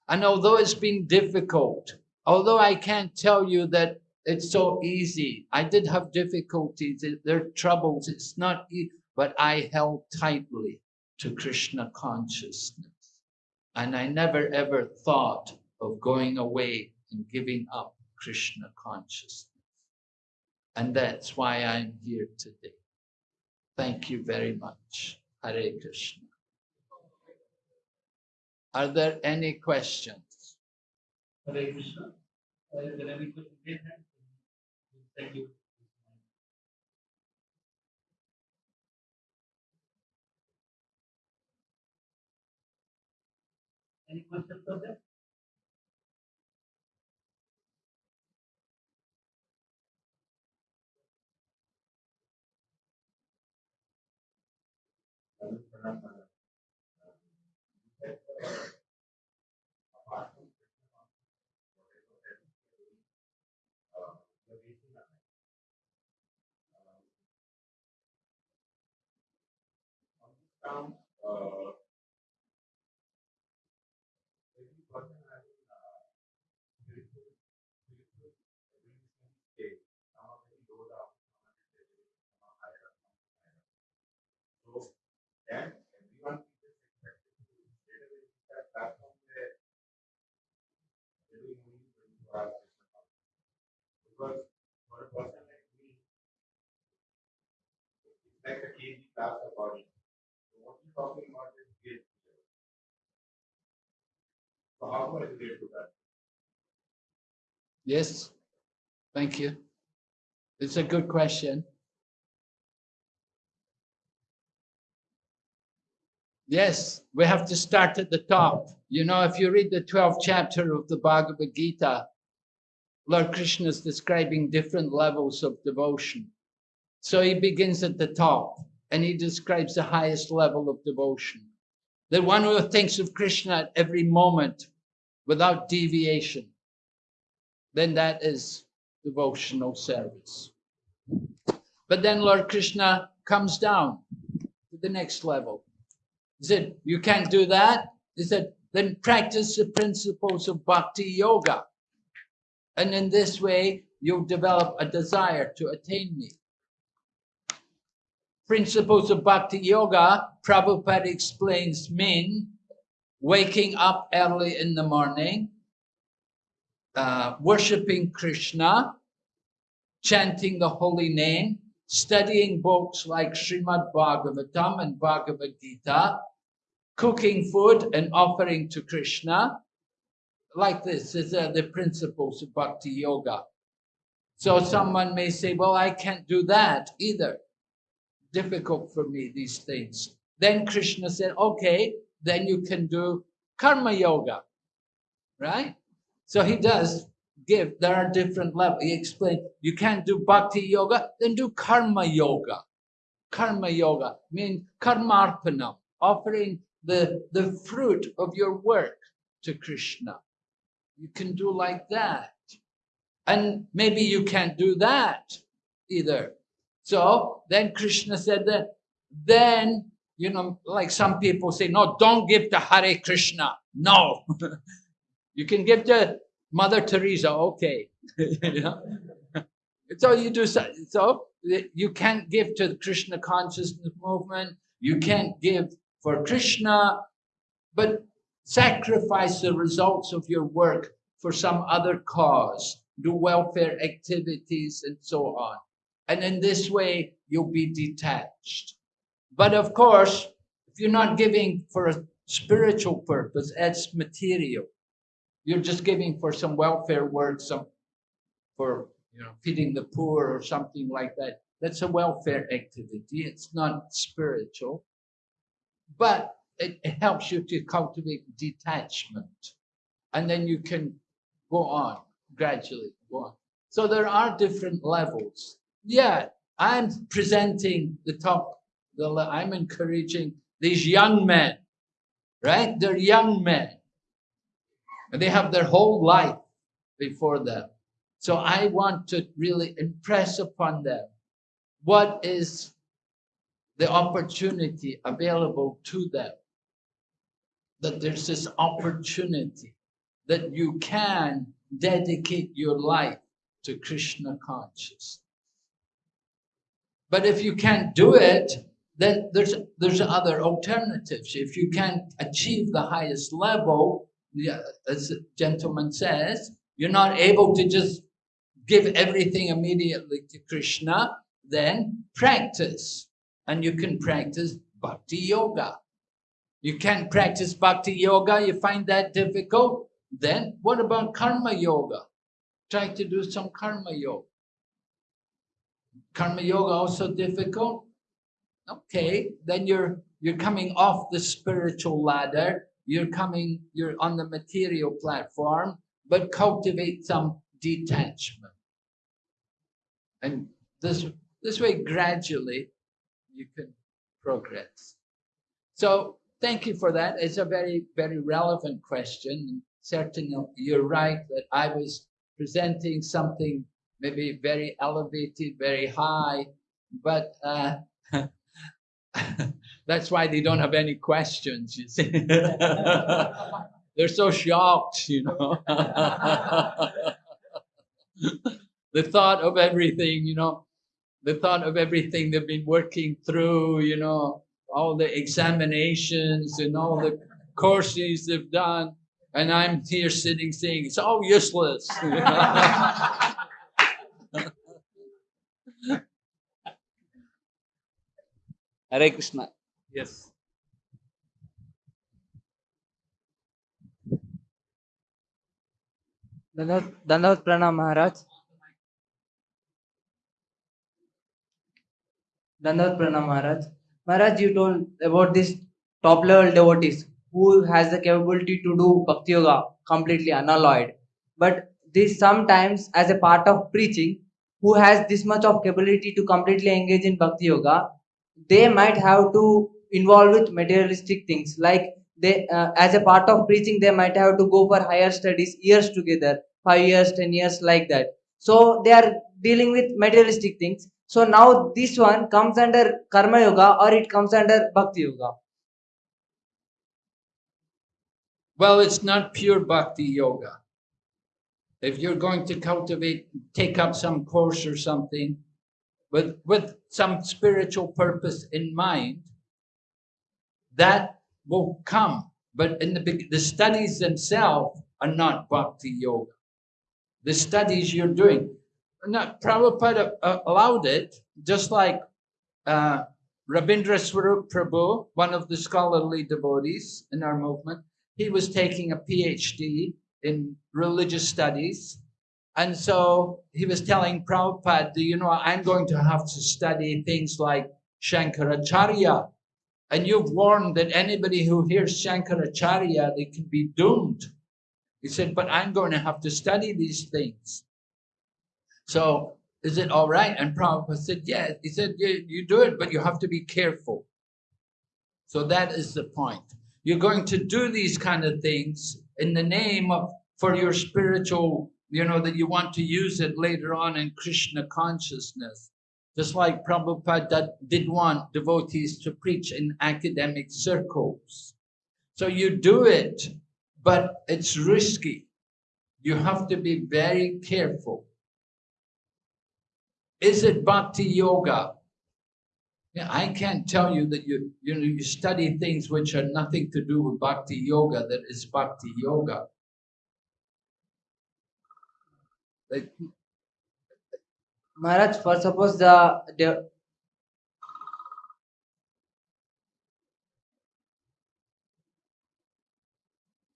And although it's been difficult, although I can't tell you that it's so easy, I did have difficulties, there are troubles, it's not easy, but I held tightly to Krishna consciousness. And I never ever thought of going away and giving up Krishna consciousness. And that's why I'm here today. Thank you very much. Hare Krishna. Are there any questions? Hare Krishna. Thank you. Any questions for that? down, uh, every person has uh, spiritual, spiritual abilities in state. Some are very low down, some are very some are higher up, some are then everyone is expected to that platform where they're doing only 24 hours Krishna consciousness. Because for a person like me, it's like a kg class of body. What you're talking about is kg. So how to that? Yes, thank you. It's a good question. Yes, we have to start at the top. You know, if you read the 12th chapter of the Bhagavad Gita, Lord Krishna is describing different levels of devotion. So he begins at the top and he describes the highest level of devotion. The one who thinks of Krishna at every moment without deviation, then that is devotional service. But then Lord Krishna comes down to the next level. He said, You can't do that. He said, Then practice the principles of bhakti yoga. And in this way, you'll develop a desire to attain me. Principles of bhakti yoga, Prabhupada explains, mean waking up early in the morning, uh, worshipping Krishna, chanting the holy name, studying books like Srimad Bhagavatam and Bhagavad Gita, cooking food and offering to Krishna. Like this is uh, the principles of bhakti yoga. So someone may say, well, I can't do that either. Difficult for me, these things. Then Krishna said, okay, then you can do karma yoga, right? So he does give. There are different levels. He explained you can't do bhakti yoga, then do karma yoga. Karma yoga means karmarpanam, offering the, the fruit of your work to Krishna. You can do like that. And maybe you can't do that either. So then Krishna said that, then, you know, like some people say, no, don't give to Hare Krishna. No. you can give to Mother Teresa, okay. you know? So you do so, so you can't give to the Krishna consciousness movement, you can't give for Krishna, but sacrifice the results of your work for some other cause, do welfare activities and so on. And in this way, you'll be detached. But of course, if you're not giving for a spiritual purpose, it's material. You're just giving for some welfare work, some for you know feeding the poor or something like that. That's a welfare activity. It's not spiritual, but it, it helps you to cultivate detachment, and then you can go on gradually. Go on. So there are different levels. Yeah, I'm presenting the top. The, I'm encouraging these young men, right? They're young men. And they have their whole life before them. So I want to really impress upon them what is the opportunity available to them. That there's this opportunity that you can dedicate your life to Krishna consciousness. But if you can't do it, then there's there's other alternatives. If you can't achieve the highest level, as the gentleman says, you're not able to just give everything immediately to Krishna, then practice. And you can practice bhakti yoga. You can't practice bhakti yoga, you find that difficult, then what about karma yoga? Try to do some karma yoga. Karma yoga also difficult? Okay, then you're you're coming off the spiritual ladder. You're coming, you're on the material platform, but cultivate some detachment. And this this way gradually you can progress. So thank you for that. It's a very, very relevant question. Certainly you're right that I was presenting something maybe very elevated, very high, but uh, that's why they don't have any questions, you see. They're so shocked, you know. the thought of everything, you know, the thought of everything they've been working through, you know, all the examinations and all the courses they've done. And I'm here sitting saying, it's all useless. Hare Krishna. Yes. Dandavad Dandavad Pranam Maharaj. Dandavad Pranam Maharaj. Maharaj, you told about this top level devotees who has the capability to do Bhakti Yoga completely unalloyed. But this sometimes as a part of preaching, who has this much of capability to completely engage in Bhakti Yoga, they might have to involve with materialistic things like they uh, as a part of preaching they might have to go for higher studies years together 5 years 10 years like that. So they are dealing with materialistic things. So now this one comes under karma yoga or it comes under bhakti yoga. Well, it's not pure bhakti yoga. If you're going to cultivate, take up some course or something with, with some spiritual purpose in mind, that will come. But in the, the studies themselves are not bhakti yoga. The studies you're doing, not Prabhupada uh, allowed it, just like uh, Rabindra Swarup Prabhu, one of the scholarly devotees in our movement, he was taking a PhD in religious studies. And so he was telling Prabhupada, "Do you know, I'm going to have to study things like Shankaracharya. And you've warned that anybody who hears Shankaracharya, they can be doomed. He said, but I'm going to have to study these things. So is it all right? And Prabhupada said, yeah. He said, you do it, but you have to be careful. So that is the point. You're going to do these kind of things in the name of, for your spiritual, you know, that you want to use it later on in Krishna consciousness. Just like Prabhupada did- want devotees to preach in academic circles. So you do it, but it's risky. You have to be very careful. Is it bhakti yoga? I can't tell you that you you know you study things which are nothing to do with bhakti yoga that is bhakti yoga. Like Maharaj, for suppose the, the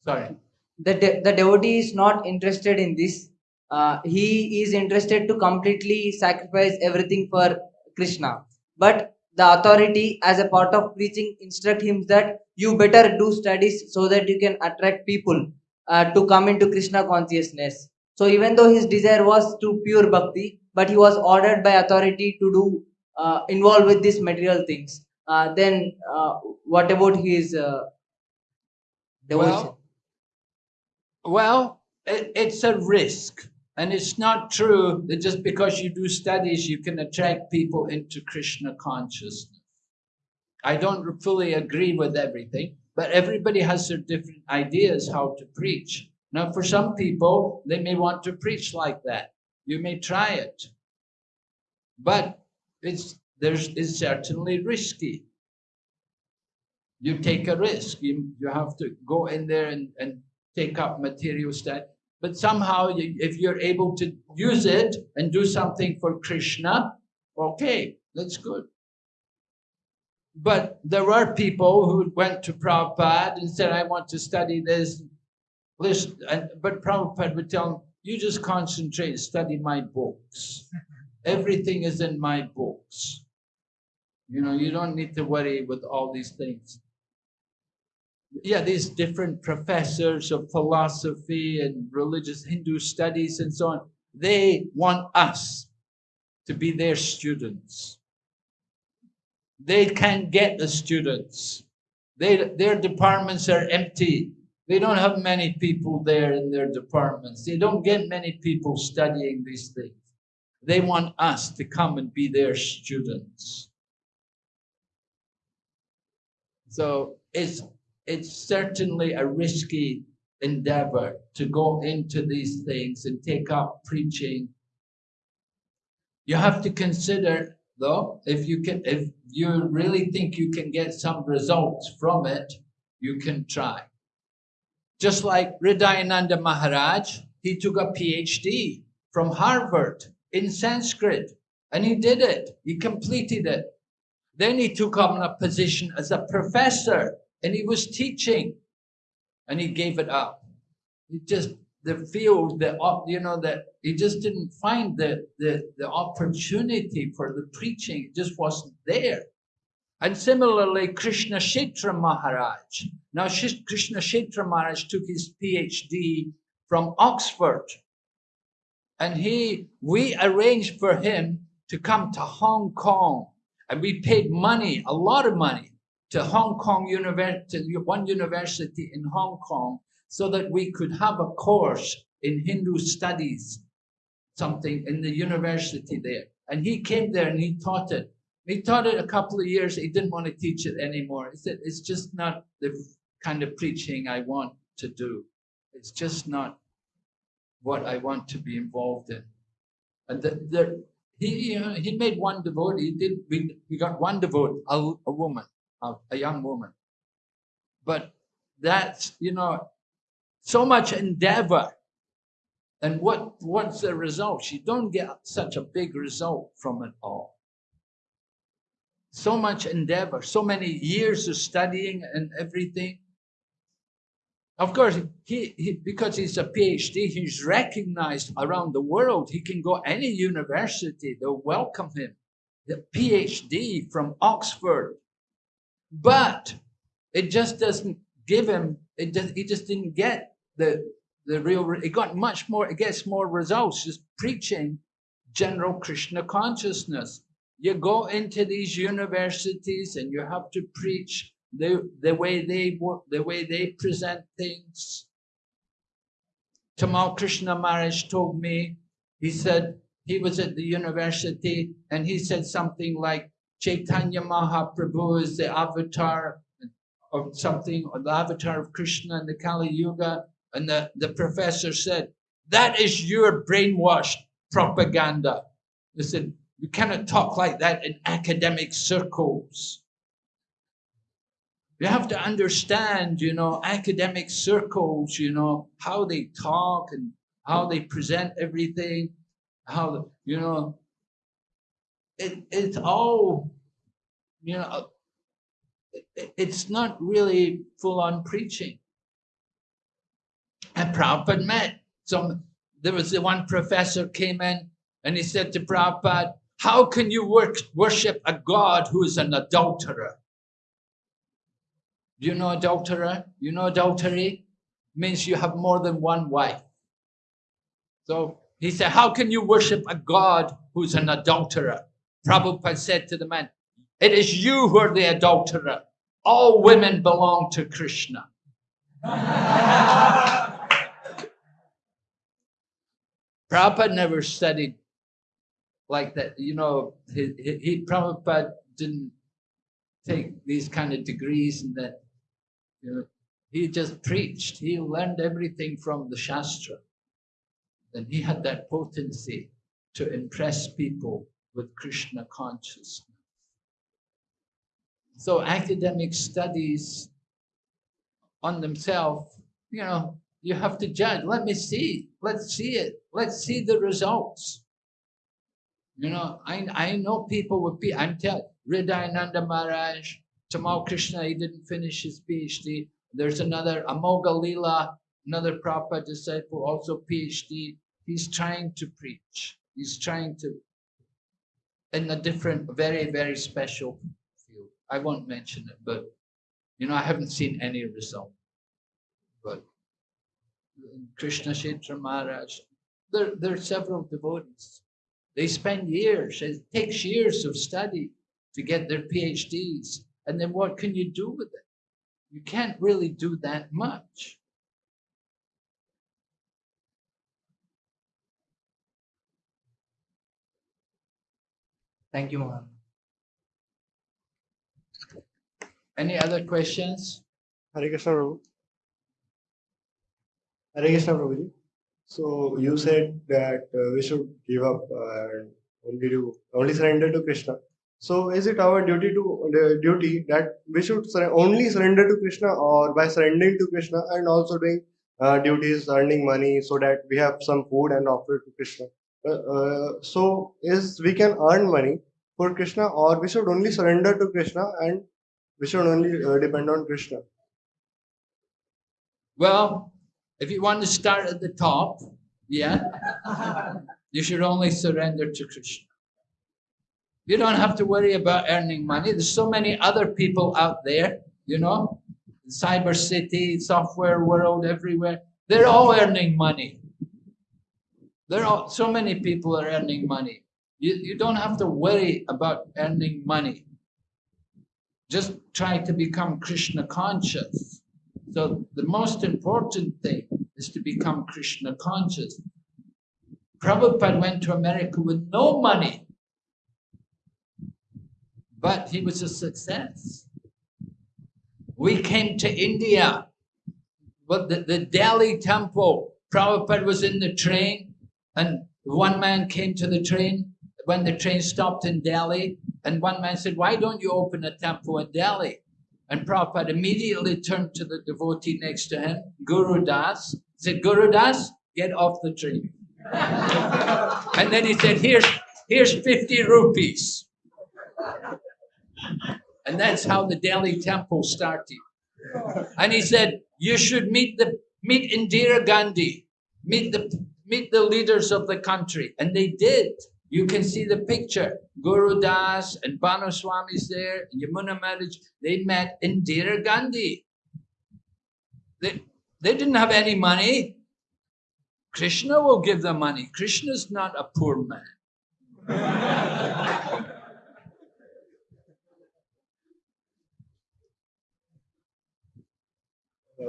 sorry. the, de- the devotee is not interested in this. Uh, he is interested to completely sacrifice everything for Krishna. But the authority, as a part of preaching, instruct him that you better do studies so that you can attract people uh, to come into Krishna consciousness. So even though his desire was to pure bhakti, but he was ordered by authority to do uh, involved with these material things. Uh, then uh, what about his uh, devotion? Well, well, it, it's a risk. And it's not true that just because you do studies, you can attract people into Krishna consciousness. I don't fully agree with everything, but everybody has their different ideas how to preach. Now, for some people, they may want to preach like that. You may try it, but it's there's it's certainly risky. You take a risk. You you have to go in there and, and take up material stuff. But somehow, you, if you're able to use it and do something for Krishna, okay, that's good. But there were people who went to Prabhupada and said, I want to study this. Listen, and, but Prabhupada would tell them, you just concentrate, study my books. Everything is in my books. You know, you don't need to worry with all these things yeah, these different professors of philosophy and religious Hindu studies and so on, they want us to be their students. They can't get the students. They, their departments are empty. They don't have many people there in their departments. They don't get many people studying these things. They want us to come and be their students. So it's it's certainly a risky endeavor to go into these things and take up preaching. You have to consider, though, if you can, if you really think you can get some results from it, you can try. Just like Hridayananda Maharaj, he took a PhD from Harvard in Sanskrit, and he did it. He completed it. Then he took on a position as a professor and he was teaching and he gave it up he just the field the you know that he just didn't find the, the the opportunity for the preaching it just wasn't there and similarly krishna Kshetra maharaj now krishna Kshetra maharaj took his phd from oxford and he we arranged for him to come to hong kong and we paid money a lot of money to Hong Kong University, one university in Hong Kong, so that we could have a course in Hindu studies, something in the university there. And he came there and he taught it. He taught it a couple of years. He didn't want to teach it anymore. He said, it's just not the kind of preaching I want to do. It's just not what I want to be involved in. And the, the, he, know, uh, he made one devotee. He did. We, we got one devotee, a, a woman of a young woman. But that's, you know, so much endeavor. And what what's the result? You don't get such a big result from it all. So much endeavor, so many years of studying and everything. Of course, he, he because he's a PhD, he's recognized around the world. He can go any university, they'll welcome him. The PhD from Oxford, but it just doesn't give him it just he just didn't get the the real, it got much more, it gets more results just preaching general Krishna consciousness. You go into these universities and you have to preach the, the way they the way they present things. Tamal Krishna Maharaj told me, he said he was at the university and he said something like Chaitanya Mahaprabhu is the avatar of something, or the avatar of Krishna in the Kali Yuga. And the, the professor said, that is your brainwashed propaganda. They said, you cannot talk like that in academic circles. You have to understand, you know, academic circles, you know, how they talk and how they present everything, how, you know, it, it's all, you know, it- it's not really full on preaching. And Prabhupada met some, there was the one professor came in and he said to Prabhupada, how can you work, worship a God who is an adulterer? You know adulterer? You know adultery? Means you have more than one wife. So he said, how can you worship a God who's an adulterer? Prabhupada said to the man, it is you who are the adulterer. All women belong to Krishna. Prabhupada never studied like that. You know, he, he, he Prabhupada didn't take these kind of degrees and that. You know, he just preached. He learned everything from the Shastra. And he had that potency to impress people with Krishna consciousness. So academic studies on themselves, you know, you have to judge. Let me see. Let's see it. Let's see the results. You know, I, I know people with. I'm telling Hridayananda Maharaj, Tamal Krishna, he didn't finish his PhD. There's another Amoga Lila, another Prabhupada disciple, also PhD. He's trying to preach. He's trying to, in a different, very, very special field. I won't mention it, but you know, I haven't seen any result. But Krishna Kshetra Maharaj, there, there are several devotees. They spend years, it takes years of study to get their PhDs. And then what can you do with it? You can't really do that much. Thank you, Mohan. Any other questions? Hare Krishna Prabhu. Hare Krishna. So you said that uh, we should give up uh, and only do only surrender to Krishna. So is it our duty to the duty that we should sur- only surrender to Krishna, or by surrendering to Krishna and also doing uh, duties, earning money, so that we have some food and offer to Krishna? Uh, uh, so is we can earn money for Krishna, or we should only surrender to Krishna and we should only uh, depend on Krishna? Well, if you want to start at the top, yeah, you should only surrender to Krishna. You don't have to worry about earning money. There's so many other people out there, you know, cyber city, software world, everywhere. They're all earning money. There are so many people are earning money. You, you don't have to worry about earning money. Just try to become Krishna conscious. So the most important thing is to become Krishna conscious. Prabhupada went to America with no money, but he was a success. We came to India, but the, the Delhi temple, Prabhupada was in the train, and one man came to the train when the train stopped in Delhi, and one man said, Why don't you open a temple in Delhi? And Prabhupada immediately turned to the devotee next to him, Guru Das, said, Guru Das, get off the train. and then he said, Here's here's 50 rupees. And that's how the Delhi temple started. And he said, You should meet the meet Indira Gandhi, meet the meet the leaders of the country. And they did. You can see the picture. Guru Das and Bhanu Swami's there, Yamuna Maharaj, they met Indira Gandhi. They, they didn't have any money. Krishna will give them money. Krishna's not a poor man.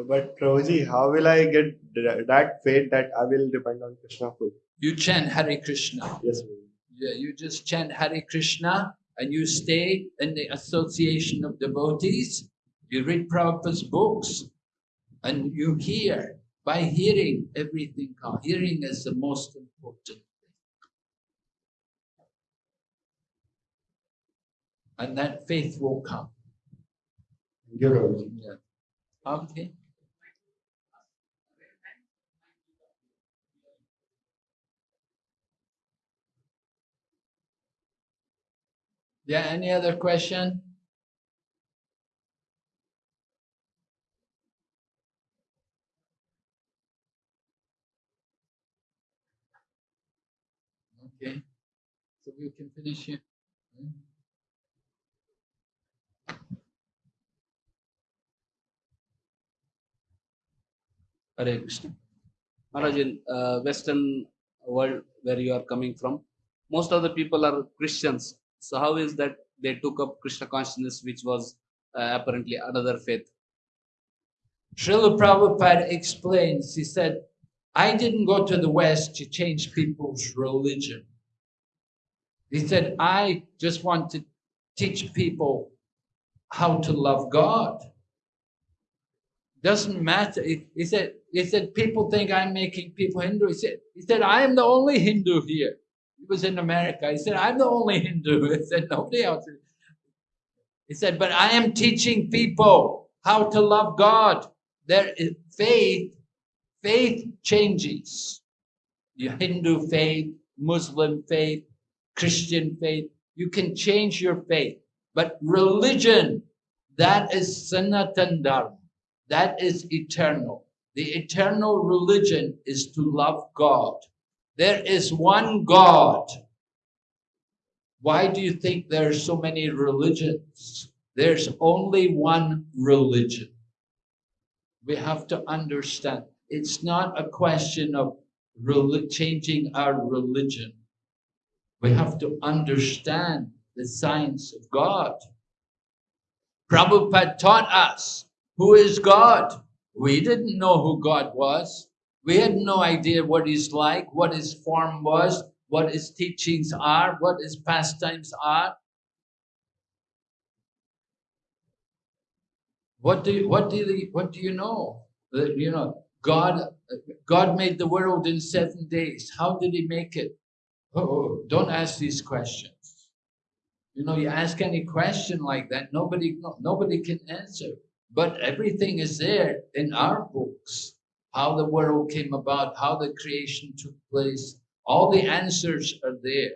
but Prabhuji, how will I get that faith that I will depend on Krishna? You chant Hare Krishna. Yes. Yeah, you just chant Hare Krishna and you stay in the association of devotees. You read Prabhupada's books and you hear. By hearing, everything comes. Hearing is the most important thing. And that faith will come. Thank you, Prabhuji. Yeah. Okay. Yeah, any other question? Okay, so we can finish here. Hmm? Hare Krishna. Maharaj, in uh, Western world where you are coming from, most of the people are Christians. So how is that they took up Krishna consciousness, which was uh, apparently another faith? Srila Prabhupada explains, he said, I didn't go to the West to change people's religion. He said, I just want to teach people how to love God. Doesn't matter. He, he said, he said, people think I'm making people Hindu. He said, he said, I am the only Hindu here. He was in America. He said, I'm the only Hindu. He said, nobody else. He said, but I am teaching people how to love God. There is faith, faith changes. Your Hindu faith, Muslim faith, Christian faith, you can change your faith. But religion, that is Sanatan Dharma. That is eternal. The eternal religion is to love God. There is one God. Why do you think there are so many religions? There's only one religion. We have to understand it's not a question of changing our religion. We have to understand the science of God. Prabhupada taught us who is God. We didn't know who God was. We had no idea what he's like, what his form was, what his teachings are, what his pastimes are. What do you, what do you, what do you know? You know, God, God made the world in seven days. How did he make it? Oh, oh, don't ask these questions. You know, you ask any question like that, nobody, nobody can answer. But everything is there in our books. How the world came about, how the creation took place. All the answers are there.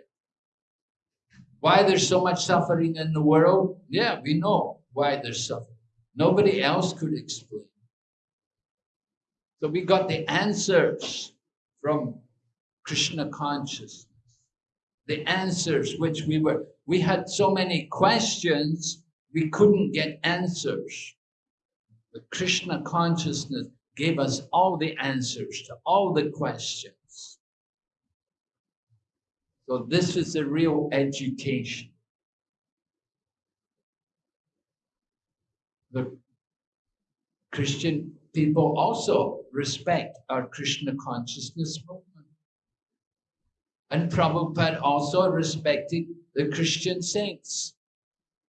Why there's so much suffering in the world? Yeah, we know why there's suffering. Nobody else could explain. So we got the answers from Krishna consciousness. The answers which we were, we had so many questions, we couldn't get answers. But Krishna consciousness gave us all the answers to all the questions. So this is a real education. The Christian people also respect our Krishna consciousness movement. And Prabhupada also respected the Christian saints.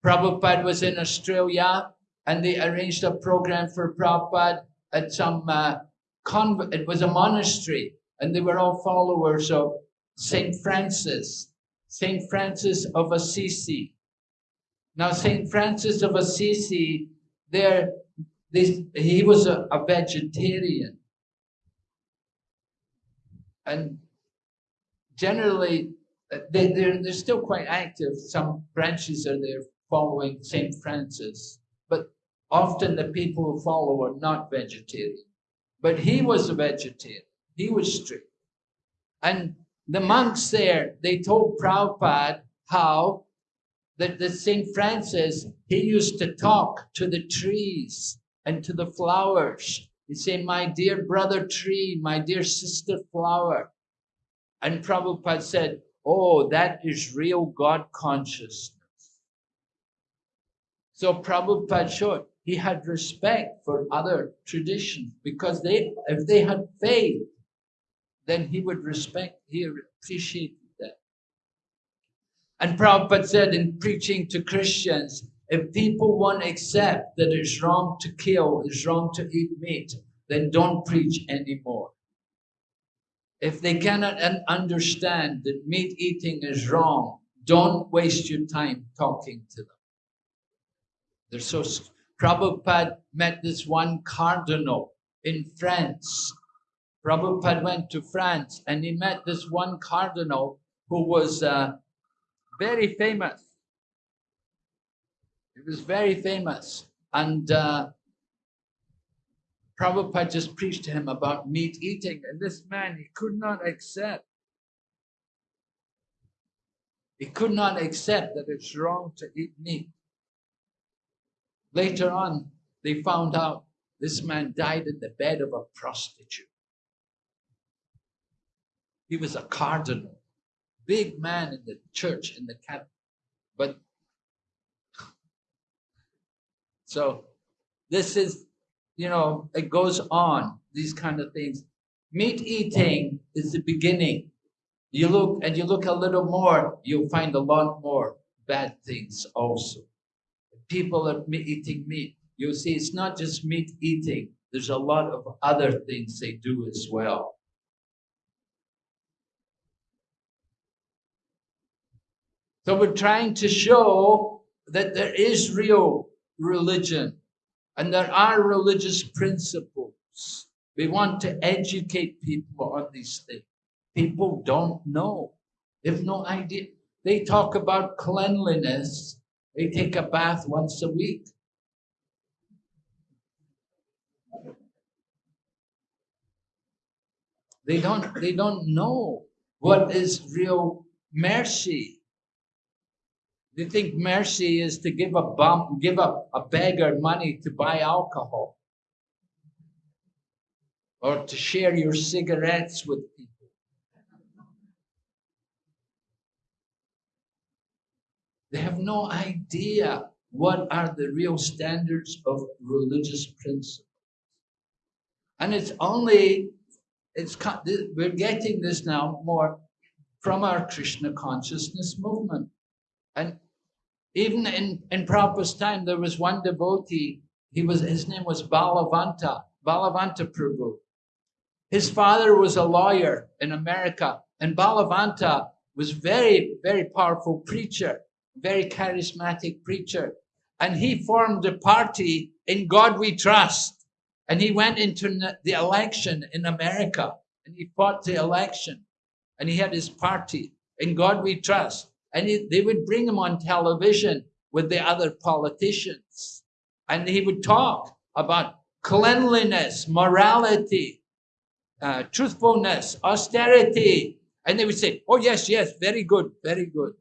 Prabhupada was in Australia and they arranged a program for Prabhupada at some uh, convent. It was a monastery and they were all followers of Saint Francis, Saint Francis of Assisi. Now, Saint Francis of Assisi, there, this, he was a, a vegetarian. And generally, uh, they, they're, they're still quite active. Some branches are there following Saint Francis, but often the people who follow are not vegetarian. But he was a vegetarian. He was strict. And the monks there, they told Prabhupada how that the Saint Francis, he used to talk to the trees and to the flowers He'd say, My dear brother tree, my dear sister flower. And Prabhupada said, Oh, that is real God consciousness. So Prabhupada showed he had respect for other traditions because they, if they had faith, then he would respect, he appreciated that. And Prabhupada said in preaching to Christians, if people won't accept that it's wrong to kill, it's wrong to eat meat, then don't preach anymore. If they cannot understand that meat eating is wrong, don't waste your time talking to them. They're so. Prabhupada met this one cardinal in France. Prabhupada went to France and he met this one cardinal who was uh, very famous. He was very famous. And uh, Prabhupada just preached to him about meat eating, and this man he could not accept. He could not accept that it's wrong to eat meat. Later on, they found out this man died in the bed of a prostitute. He was a cardinal, big man in the church in the cabinet. But so this is, you know, it goes on, these kind of things. Meat eating is the beginning. You look and you look a little more, you'll find a lot more bad things also. People are eating meat. You'll see it's not just meat eating, there's a lot of other things they do as well. So we're trying to show that there is real religion and there are religious principles. We want to educate people on these things. People don't know. They have no idea. They talk about cleanliness. They take a bath once a week. They don't they don't know what is real mercy. They think mercy is to give a bum, give a, a beggar money to buy alcohol. Or to share your cigarettes with people. They have no idea what are the real standards of religious principles. And it's only, it's we're getting this now more from our Krishna consciousness movement. And even in, in Prabhupada's time, there was one devotee, he was, his name was Balavanta, Balavanta Prabhu. His father was a lawyer in America, and Balavanta was very, very powerful preacher, very charismatic preacher. And he formed a party in God We Trust. And he went into the election in America and he fought the election and he had his party in God We Trust. And he, they would bring him on television with the other politicians and he would talk about cleanliness, morality, uh, truthfulness, austerity. And they would say, Oh, yes, yes, very good, very good.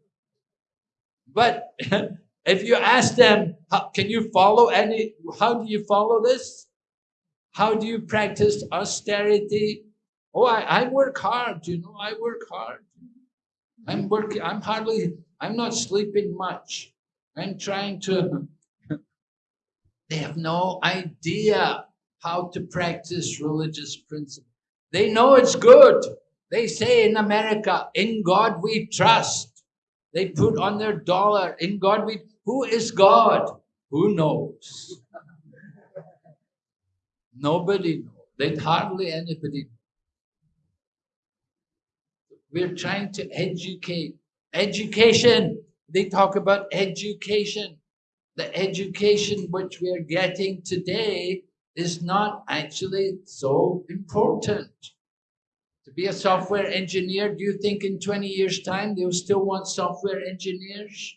But if you ask them, how, can you follow any, how do you follow this? How do you practice austerity? Oh, I, I work hard, you know, I work hard. I'm mm-hmm. working, I'm hardly, I'm not sleeping much. I'm trying to, they have no idea how to practice religious principles. They know it's good. They say in America, in God we trust. They put on their dollar, in God we, who is God? Who knows? Nobody knows. They hardly anybody. We're trying to educate. Education. They talk about education. The education which we are getting today is not actually so important. To be a software engineer, do you think in 20 years' time they'll still want software engineers?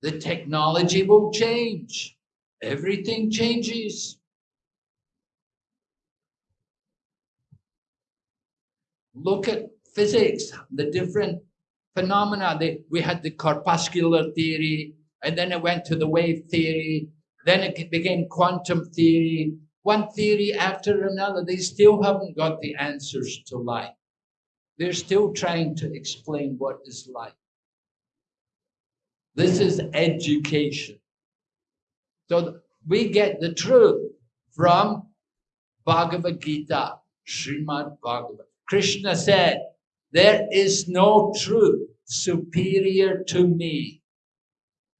The technology will change. Everything changes. Look at physics, the different phenomena. They, we had the corpuscular theory, and then it went to the wave theory, then it became quantum theory, one theory after another. They still haven't got the answers to life. They're still trying to explain what is life. This is education. So we get the truth from Bhagavad Gita, Srimad Bhagavad. Krishna said, There is no truth superior to me.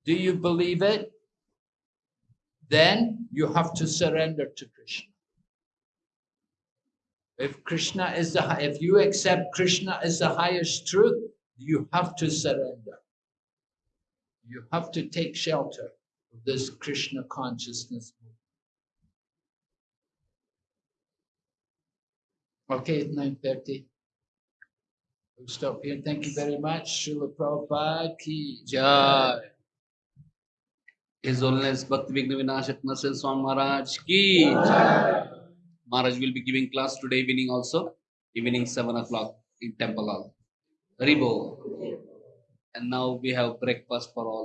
Do you believe it? Then you have to surrender to Krishna. If Krishna is the if you accept Krishna as the highest truth, you have to surrender. You have to take shelter of this Krishna consciousness. Okay, it's nine thirty. We'll stop here. Thank you very much. Srila Prabhupada ki jai. His Holiness Bhakti Vigna Vinashak Narsingh Swami Maharaj ki. Maharaj will be giving class today evening also, evening seven o'clock in Temple Hall. Haribol. And now we have breakfast for all.